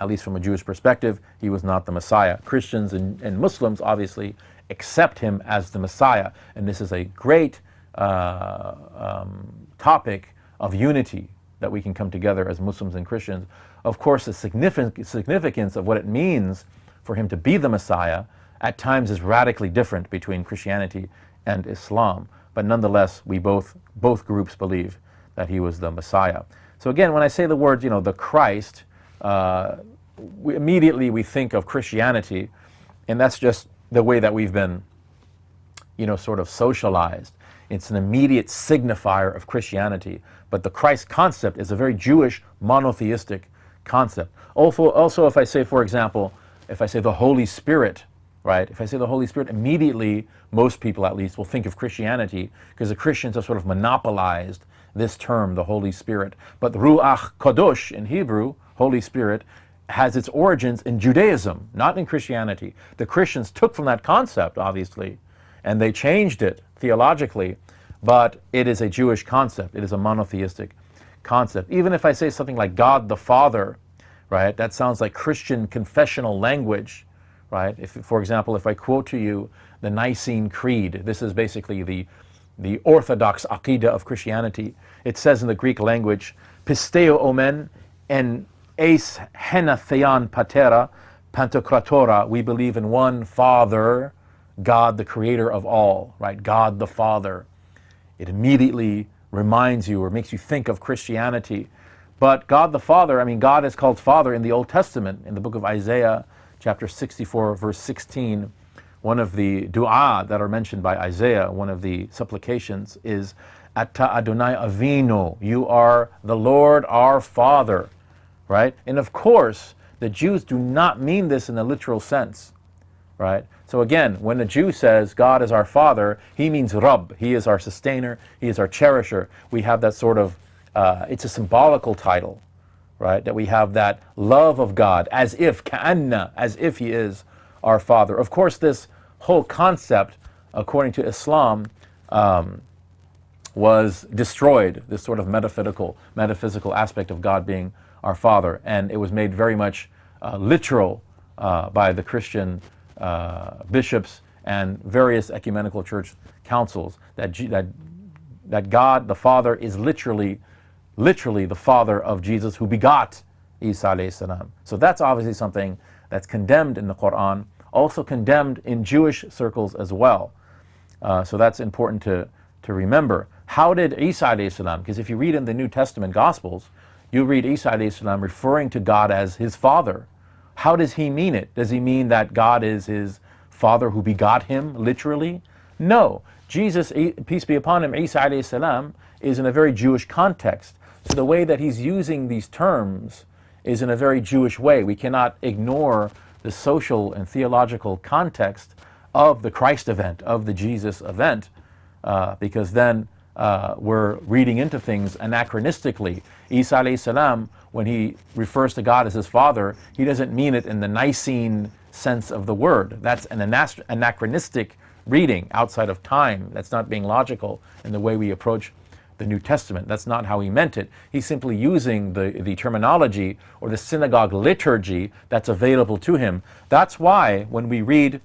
At least from a Jewish perspective, he was not the Messiah. Christians and, and Muslims obviously accept him as the Messiah. And this is a great uh, um, topic of unity that we can come together as Muslims and Christians. Of course, the significance of what it means for him to be the Messiah at times is radically different between Christianity and Islam. But nonetheless, we both, both groups believe that he was the Messiah. So again, when I say the word, you know, the Christ, uh, we, immediately we think of Christianity, and that's just the way that we've been, you know, sort of socialized. It's an immediate signifier of Christianity. But the Christ concept is a very Jewish monotheistic concept. Also, also if I say, for example, if I say the Holy Spirit, right? If I say the Holy Spirit, immediately most people at least will think of Christianity because the Christians have sort of monopolized this term, the Holy Spirit. But Ruach Kodosh in Hebrew, Holy Spirit, has its origins in Judaism, not in Christianity. The Christians took from that concept, obviously, and they changed it theologically, but it is a Jewish concept. It is a monotheistic concept. Even if I say something like God the Father, right, that sounds like Christian confessional language, right? If, for example, if I quote to you the Nicene Creed, this is basically the, the orthodox aqidah of Christianity. It says in the Greek language, pisteo omen en eis hena patera pantokratora, we believe in one Father, God the creator of all, right? God the Father. It immediately reminds you or makes you think of Christianity. But God the Father, I mean, God is called Father in the Old Testament, in the book of Isaiah, chapter 64, verse 16. One of the dua that are mentioned by Isaiah, one of the supplications is, Atta Adonai Avinu, you are the Lord our Father, right? And of course, the Jews do not mean this in a literal sense, right? So again, when a Jew says God is our Father, he means Rabb. He is our sustainer. He is our cherisher. We have that sort of, uh, it's a symbolical title, right? That we have that love of God as if, ka'anna, as if He is our Father. Of course, this whole concept, according to Islam, um, was destroyed, this sort of metaphysical, metaphysical aspect of God being our Father. And it was made very much uh, literal uh, by the Christian uh, bishops and various ecumenical church councils that, G that, that God the Father is literally, literally the Father of Jesus who begot Isa alayhi salam. So that's obviously something that's condemned in the Quran, also condemned in Jewish circles as well. Uh, so that's important to, to remember. How did Isa alayhi salam, because if you read in the New Testament Gospels, you read Isa alayhi salam referring to God as his father. How does he mean it? Does he mean that God is his father who begot him, literally? No. Jesus, peace be upon him, Isa alayhi salam, is in a very Jewish context. So the way that he's using these terms is in a very Jewish way. We cannot ignore the social and theological context of the Christ event, of the Jesus event, uh, because then uh, we're reading into things anachronistically. Isa alayhi salam when he refers to God as his father, he doesn't mean it in the Nicene sense of the word. That's an anachronistic reading outside of time. That's not being logical in the way we approach the New Testament. That's not how he meant it. He's simply using the, the terminology or the synagogue liturgy that's available to him. That's why when we read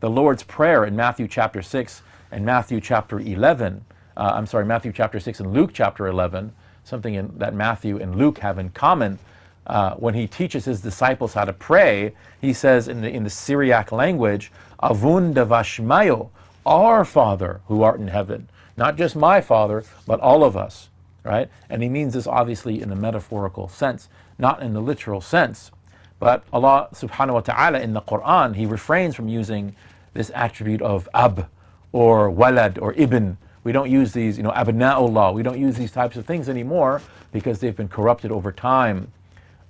the Lord's Prayer in Matthew chapter 6 and Matthew chapter 11, uh, I'm sorry, Matthew chapter 6 and Luke chapter 11, something in, that Matthew and Luke have in common. Uh, when he teaches his disciples how to pray, he says in the, in the Syriac language, Avun devashmayo, our Father who art in heaven. Not just my Father, but all of us, right? And he means this obviously in a metaphorical sense, not in the literal sense. But Allah subhanahu wa ta'ala in the Quran, he refrains from using this attribute of ab or walad or ibn we don't use these, you know, abna'ullah. We don't use these types of things anymore because they've been corrupted over time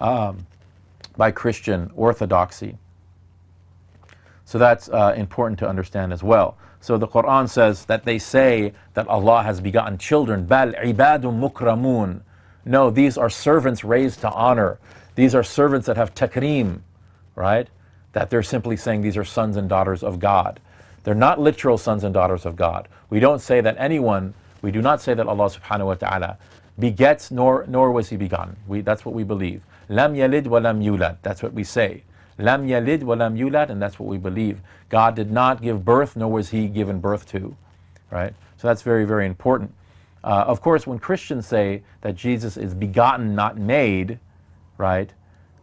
um, by Christian orthodoxy. So that's uh, important to understand as well. So the Quran says that they say that Allah has begotten children. Bal ibadun mukramun. No, these are servants raised to honor. These are servants that have takreem, right? That they're simply saying these are sons and daughters of God. They're not literal sons and daughters of God. We don't say that anyone, we do not say that Allah subhanahu wa ta'ala begets nor, nor was he begotten. We, that's what we believe. Lam yalid wa lam yulad. That's what we say. Lam yalid wa lam yulad, and that's what we believe. God did not give birth, nor was he given birth to. Right? So that's very, very important. Uh, of course, when Christians say that Jesus is begotten, not made, right?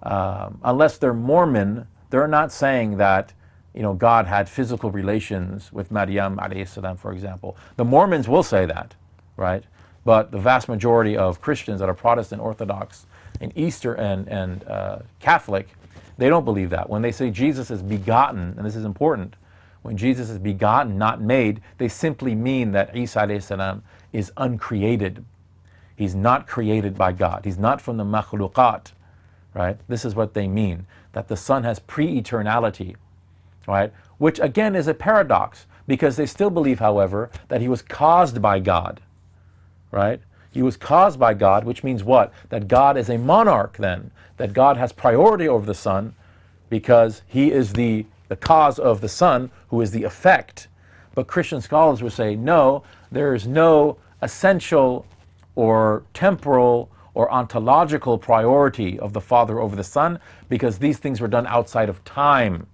Um, unless they're Mormon, they're not saying that you know, God had physical relations with Maryam salam, for example. The Mormons will say that, right? But the vast majority of Christians that are Protestant, Orthodox, and Easter and, and uh, Catholic, they don't believe that. When they say Jesus is begotten, and this is important, when Jesus is begotten, not made, they simply mean that Isa salam is uncreated. He's not created by God. He's not from the makhluqat, right? This is what they mean, that the Son has pre-eternality, right? Which again is a paradox, because they still believe, however, that he was caused by God, right? He was caused by God, which means what? That God is a monarch then, that God has priority over the Son because he is the, the cause of the Son, who is the effect. But Christian scholars would say, no, there is no essential or temporal or ontological priority of the Father over the Son because these things were done outside of time,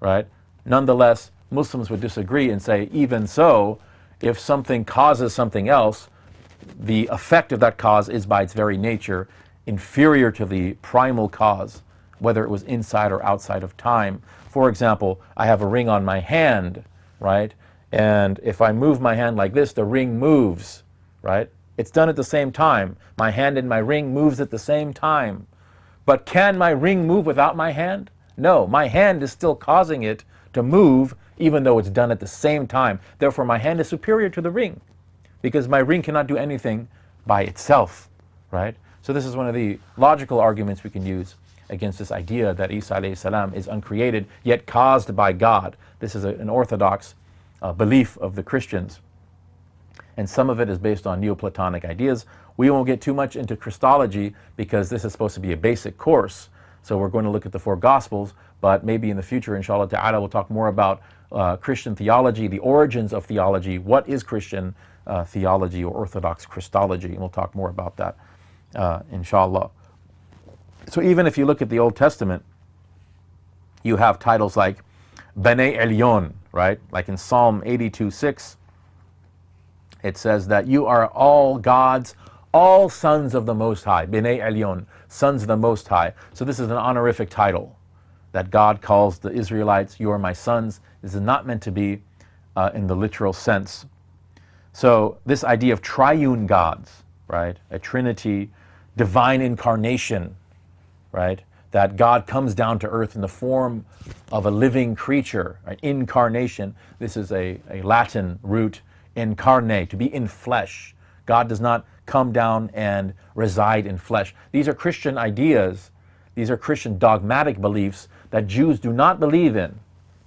right? Nonetheless, Muslims would disagree and say, even so, if something causes something else, the effect of that cause is by its very nature inferior to the primal cause, whether it was inside or outside of time. For example, I have a ring on my hand, right? And if I move my hand like this, the ring moves, right? It's done at the same time. My hand and my ring moves at the same time. But can my ring move without my hand? No, my hand is still causing it to move even though it's done at the same time. Therefore, my hand is superior to the ring because my ring cannot do anything by itself, right? So this is one of the logical arguments we can use against this idea that Isa is uncreated yet caused by God. This is a, an orthodox uh, belief of the Christians. And some of it is based on Neoplatonic ideas. We won't get too much into Christology because this is supposed to be a basic course. So we're going to look at the four Gospels, but maybe in the future, inshallah ta'ala, we'll talk more about uh, Christian theology, the origins of theology, what is Christian uh, theology or Orthodox Christology, and we'll talk more about that, uh, inshallah. So even if you look at the Old Testament, you have titles like Bene Elyon, right? Like in Psalm 82 6, it says that you are all gods, all sons of the Most High, Bene Elyon, sons of the Most High. So this is an honorific title that God calls the Israelites, you are my sons. This is not meant to be uh, in the literal sense. So this idea of triune gods, right, a trinity, divine incarnation, right, that God comes down to earth in the form of a living creature, right, incarnation. This is a, a Latin root, incarnate, to be in flesh. God does not come down and reside in flesh. These are Christian ideas. These are Christian dogmatic beliefs that Jews do not believe in.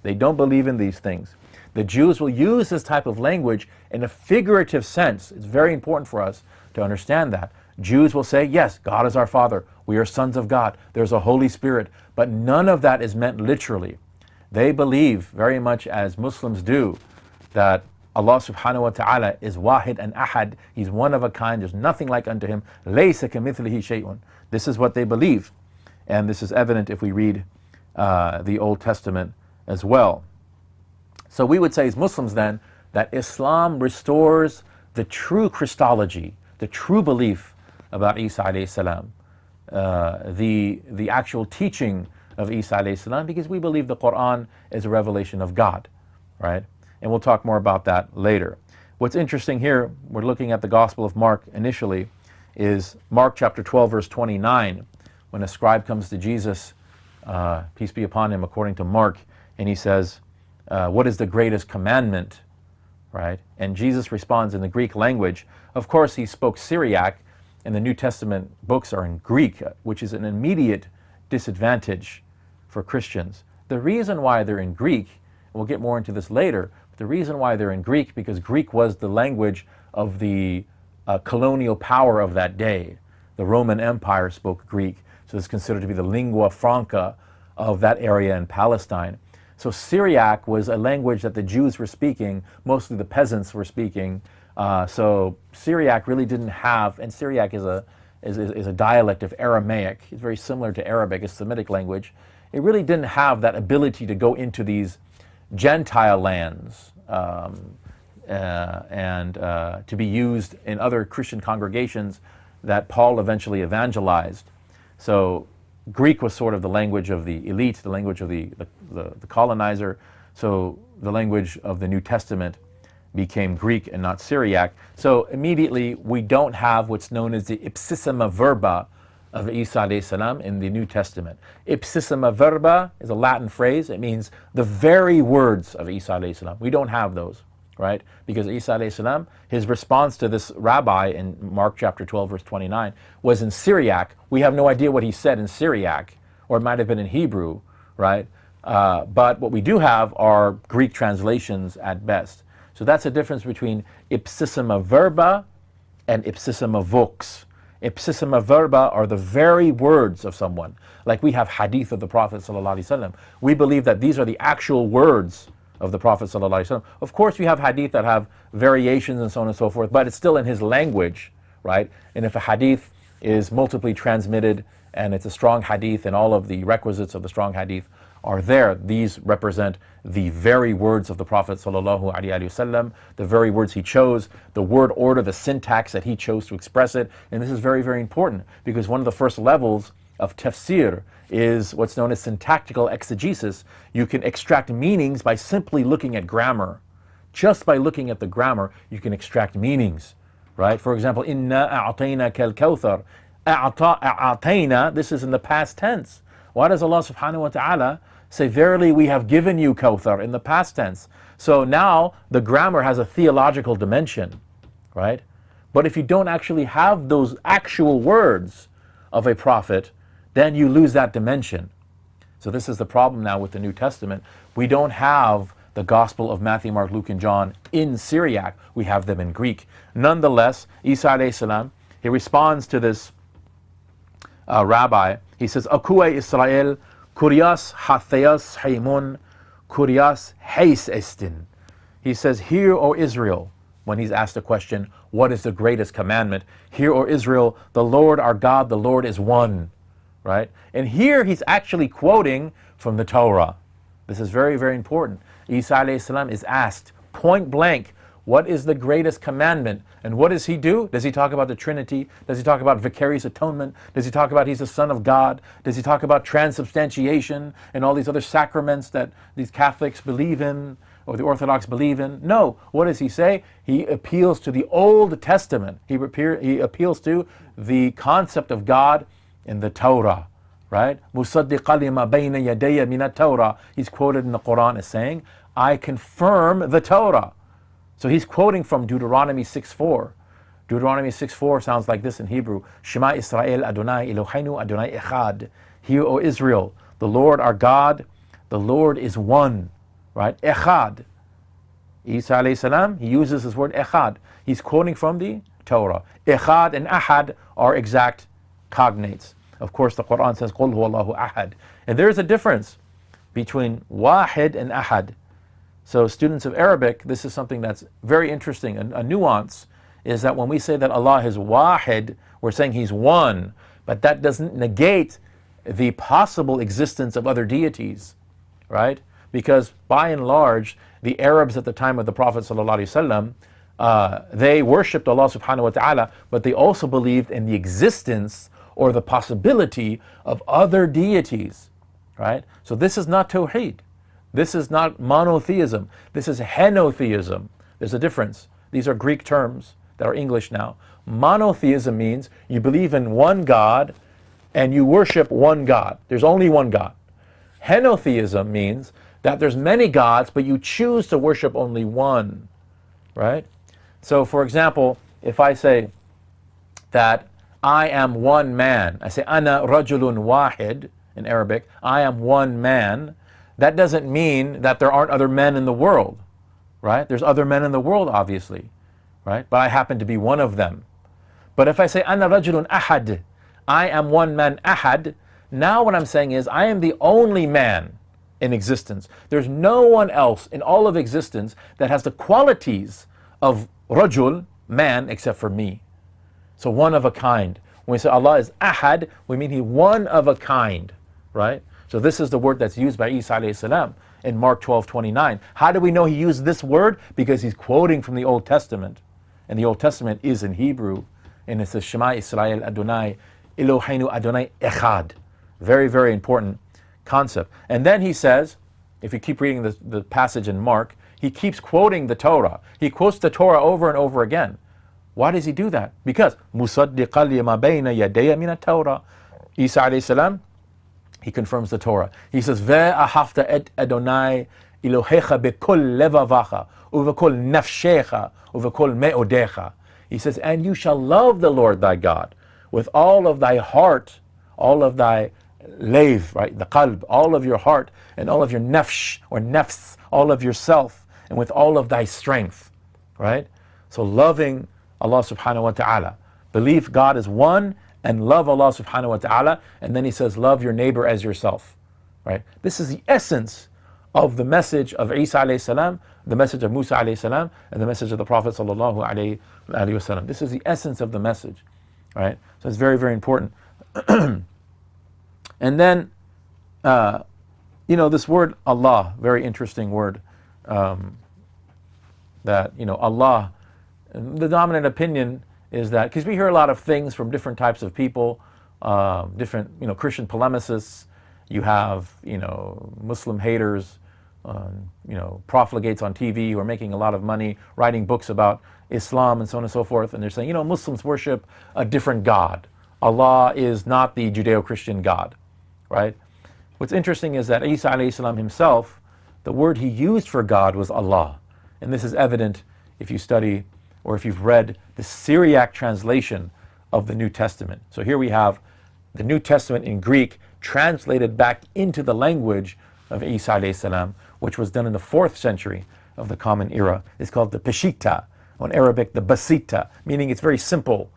They don't believe in these things. The Jews will use this type of language in a figurative sense. It's very important for us to understand that. Jews will say, yes, God is our Father. We are sons of God. There's a Holy Spirit. But none of that is meant literally. They believe, very much as Muslims do, that Allah subhanahu wa ta'ala is wahid and ahad. He's one of a kind. There's nothing like unto him. This is what they believe. And this is evident if we read uh, the Old Testament as well. So we would say as Muslims then that Islam restores the true Christology, the true belief about Isa alayhi salam, uh, the, the actual teaching of Isa alayhi salam because we believe the Quran is a revelation of God, right? And we'll talk more about that later. What's interesting here, we're looking at the Gospel of Mark initially, is Mark chapter 12 verse 29 when a scribe comes to Jesus uh, peace be upon him, according to Mark, and he says, uh, What is the greatest commandment? Right? And Jesus responds in the Greek language. Of course, he spoke Syriac, and the New Testament books are in Greek, which is an immediate disadvantage for Christians. The reason why they're in Greek, we'll get more into this later, the reason why they're in Greek, because Greek was the language of the uh, colonial power of that day. The Roman Empire spoke Greek. So it's considered to be the lingua franca of that area in Palestine. So Syriac was a language that the Jews were speaking, mostly the peasants were speaking. Uh, so Syriac really didn't have, and Syriac is a, is, is, a dialect of Aramaic. It's very similar to Arabic, a Semitic language. It really didn't have that ability to go into these Gentile lands um, uh, and uh, to be used in other Christian congregations that Paul eventually evangelized. So Greek was sort of the language of the elite, the language of the, the, the, the colonizer. So the language of the New Testament became Greek and not Syriac. So immediately we don't have what's known as the ipsissima verba of Isa salam in the New Testament. Ipsissima verba is a Latin phrase. It means the very words of Isa salam. We don't have those, right? Because Isa salam, his response to this rabbi in Mark chapter 12 verse 29 was in Syriac. We have no idea what he said in Syriac, or it might have been in Hebrew, right? Uh, but what we do have are Greek translations at best. So that's the difference between ipsissima verba and ipsissima vox. Ipsissima verba are the very words of someone. Like we have hadith of the Prophet. We believe that these are the actual words of the Prophet. Of course, we have hadith that have variations and so on and so forth, but it's still in his language, right? And if a hadith is multiply transmitted and it's a strong hadith and all of the requisites of the strong hadith are there. These represent the very words of the Prophet ﷺ, the very words he chose, the word order, the syntax that he chose to express it. And this is very, very important because one of the first levels of tafsir is what's known as syntactical exegesis. You can extract meanings by simply looking at grammar. Just by looking at the grammar, you can extract meanings, right? For example, inna a'atayna kal kawthar. A'atayna, this is in the past tense. Why does Allah subhanahu wa ta'ala say, Verily we have given you Kawthar in the past tense. So now the grammar has a theological dimension, right? But if you don't actually have those actual words of a prophet, then you lose that dimension. So this is the problem now with the New Testament. We don't have the Gospel of Matthew, Mark, Luke, and John in Syriac. We have them in Greek. Nonetheless, Isa salam, he responds to this uh, rabbi. He says, Akua Israel Kurias hatheas haimun, kurias heis estin. He says, Hear, O Israel, when he's asked a question, what is the greatest commandment? Hear, O Israel, the Lord our God, the Lord is one. Right? And here he's actually quoting from the Torah. This is very, very important. Isa is asked point blank, what is the greatest commandment? And what does he do? Does he talk about the Trinity? Does he talk about vicarious atonement? Does he talk about he's the Son of God? Does he talk about transubstantiation and all these other sacraments that these Catholics believe in or the Orthodox believe in? No. What does he say? He appeals to the Old Testament. He, he appeals to the concept of God in the Torah. Right? Musaddi Khalima Baina Yadeya Mina Torah, he's quoted in the Quran as saying, I confirm the Torah. So he's quoting from Deuteronomy 6.4. Deuteronomy 6.4 sounds like this in Hebrew. Shema Israel Adonai Eloheinu Adonai Echad. Hear, O Israel, the Lord our God, the Lord is one. Right? Echad. Isa alayhi salam, he uses this word echad. He's quoting from the Torah. Echad and ahad are exact cognates. Of course, the Quran says, Qul huwallahu ahad. And there is a difference between wahid and ahad. So students of Arabic, this is something that's very interesting. A, a, nuance is that when we say that Allah is wahid, we're saying He's one, but that doesn't negate the possible existence of other deities, right? Because by and large, the Arabs at the time of the Prophet ﷺ, uh, they worshipped Allah subhanahu wa ta'ala, but they also believed in the existence or the possibility of other deities, right? So this is not Tawheed. This is not monotheism. This is henotheism. There's a difference. These are Greek terms that are English now. Monotheism means you believe in one God and you worship one God. There's only one God. Henotheism means that there's many gods, but you choose to worship only one, right? So, for example, if I say that I am one man, I say ana rajulun wahid in Arabic, I am one man, that doesn't mean that there aren't other men in the world, right? There's other men in the world, obviously, right? But I happen to be one of them. But if I say, Ana rajulun ahad, I am one man ahad, now what I'm saying is, I am the only man in existence. There's no one else in all of existence that has the qualities of rajul, man, except for me. So one of a kind. When we say Allah is ahad, we mean He one of a kind, right? So this is the word that's used by Isa alayhi salam in Mark 12, 29. How do we know he used this word? Because he's quoting from the Old Testament. And the Old Testament is in Hebrew. And it says, Shema Israel Adonai, Eloheinu Adonai Echad. Very, very important concept. And then he says, if you keep reading the, the passage in Mark, he keeps quoting the Torah. He quotes the Torah over and over again. Why does he do that? Because مُصَدِّقًا لِمَا بَيْنَ يَدَيَ مِنَ التَّوْرَةِ Isa alayhi salam, he confirms the Torah. He says, Ve'ahafta et Adonai Elohecha bekol levavacha, uvekol nafshecha, uvekol me'odecha. He says, and you shall love the Lord thy God with all of thy heart, all of thy lev, right, the qalb, all of your heart, and all of your nafsh, or nafs, all of yourself, and with all of thy strength, right? So loving Allah subhanahu wa ta'ala. Believe God is one and love Allah subhanahu wa ta'ala. And then he says, love your neighbor as yourself, right? This is the essence of the message of Isa alayhi salam, the message of Musa alayhi salam, and the message of the Prophet sallallahu alayhi wasallam. This is the essence of the message, right? So it's very, very important. and then, uh, you know, this word Allah, very interesting word. Um, that, you know, Allah, the dominant opinion is that, because we hear a lot of things from different types of people, uh, different, you know, Christian polemicists, you have, you know, Muslim haters, um, you know, profligates on TV who are making a lot of money writing books about Islam and so on and so forth. And they're saying, you know, Muslims worship a different God. Allah is not the Judeo-Christian God, right? What's interesting is that Isa himself, the word he used for God was Allah. And this is evident if you study or if you've read the Syriac translation of the New Testament. So here we have the New Testament in Greek translated back into the language of Isa salam, which was done in the fourth century of the Common Era, It's called the Peshitta, or in Arabic the Basita, meaning it's very simple.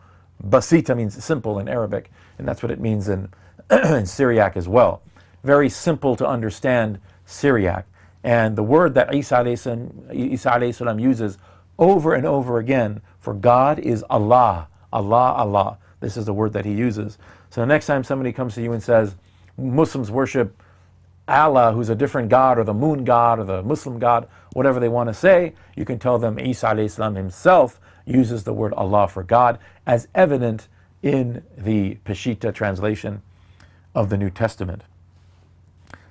Basita means simple in Arabic, and that's what it means in, in Syriac as well. Very simple to understand Syriac. And the word that Isa alayhi salam uses over and over again for God is Allah, Allah, Allah. This is the word that he uses. So the next time somebody comes to you and says, Muslims worship Allah, who's a different God, or the moon God, or the Muslim God, whatever they want to say, you can tell them Isa salam himself uses the word Allah for God, as evident in the Peshitta translation of the New Testament.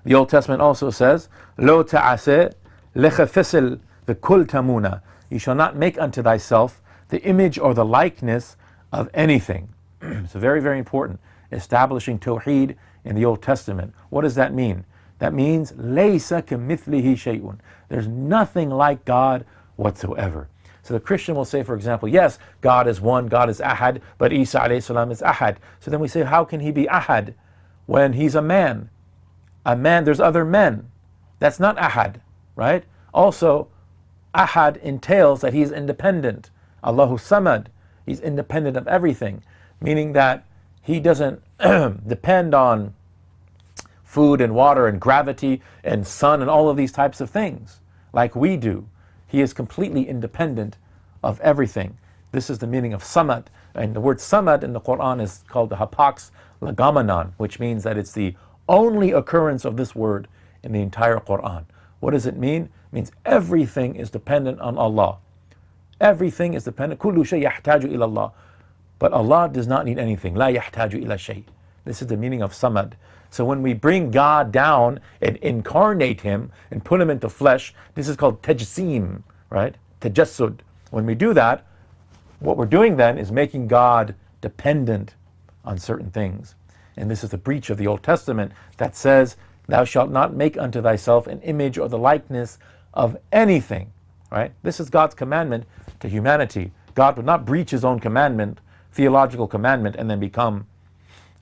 The Old Testament also says, Lo ta'ase lechefisel v'kul tamuna. You shall not make unto thyself the image or the likeness of anything. so very, very important. Establishing Tawheed in the Old Testament. What does that mean? That means laysa kamithlihi shay'un. There's nothing like God whatsoever. So the Christian will say, for example, yes, God is one, God is ahad, but Isa alayhi salam is ahad. So then we say, how can he be ahad when he's a man? A man, there's other men. That's not ahad, right? Also, ahad entails that he's independent. Allahu samad, he's independent of everything, meaning that he doesn't depend on food and water and gravity and sun and all of these types of things like we do. He is completely independent of everything. This is the meaning of samad. And the word samad in the Quran is called the hapax legomenon, which means that it's the only occurrence of this word in the entire Quran. What does it mean? Means everything is dependent on Allah. Everything is dependent. Kullu shay yahtaju ila Allah. But Allah does not need anything. La yahtaju ila. This is the meaning of samad. So when we bring God down and incarnate Him and put Him into flesh, this is called tajsim, right? Tajassud. When we do that, what we're doing then is making God dependent on certain things. And this is the breach of the Old Testament that says, Thou shalt not make unto thyself an image or the likeness of anything. Right? This is God's commandment to humanity. God would not breach his own commandment, theological commandment, and then become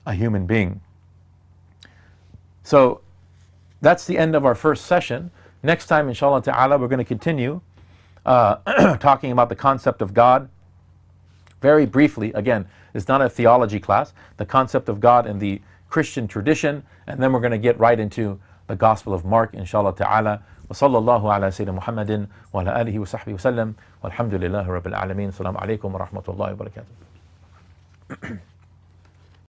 a human being. So that's the end of our first session. Next time, inshallah ta'ala, we're going to continue uh, talking about the concept of God. Very briefly, again, it's not a theology class, the concept of God in the Christian tradition, and then we're going to get right into the Gospel of Mark, inshallah ta'ala. وصلى الله على سيدنا محمد وعلى آله وصحبه وسلم والحمد لله رب العالمين. السلام عليكم ورحمة الله وبركاته.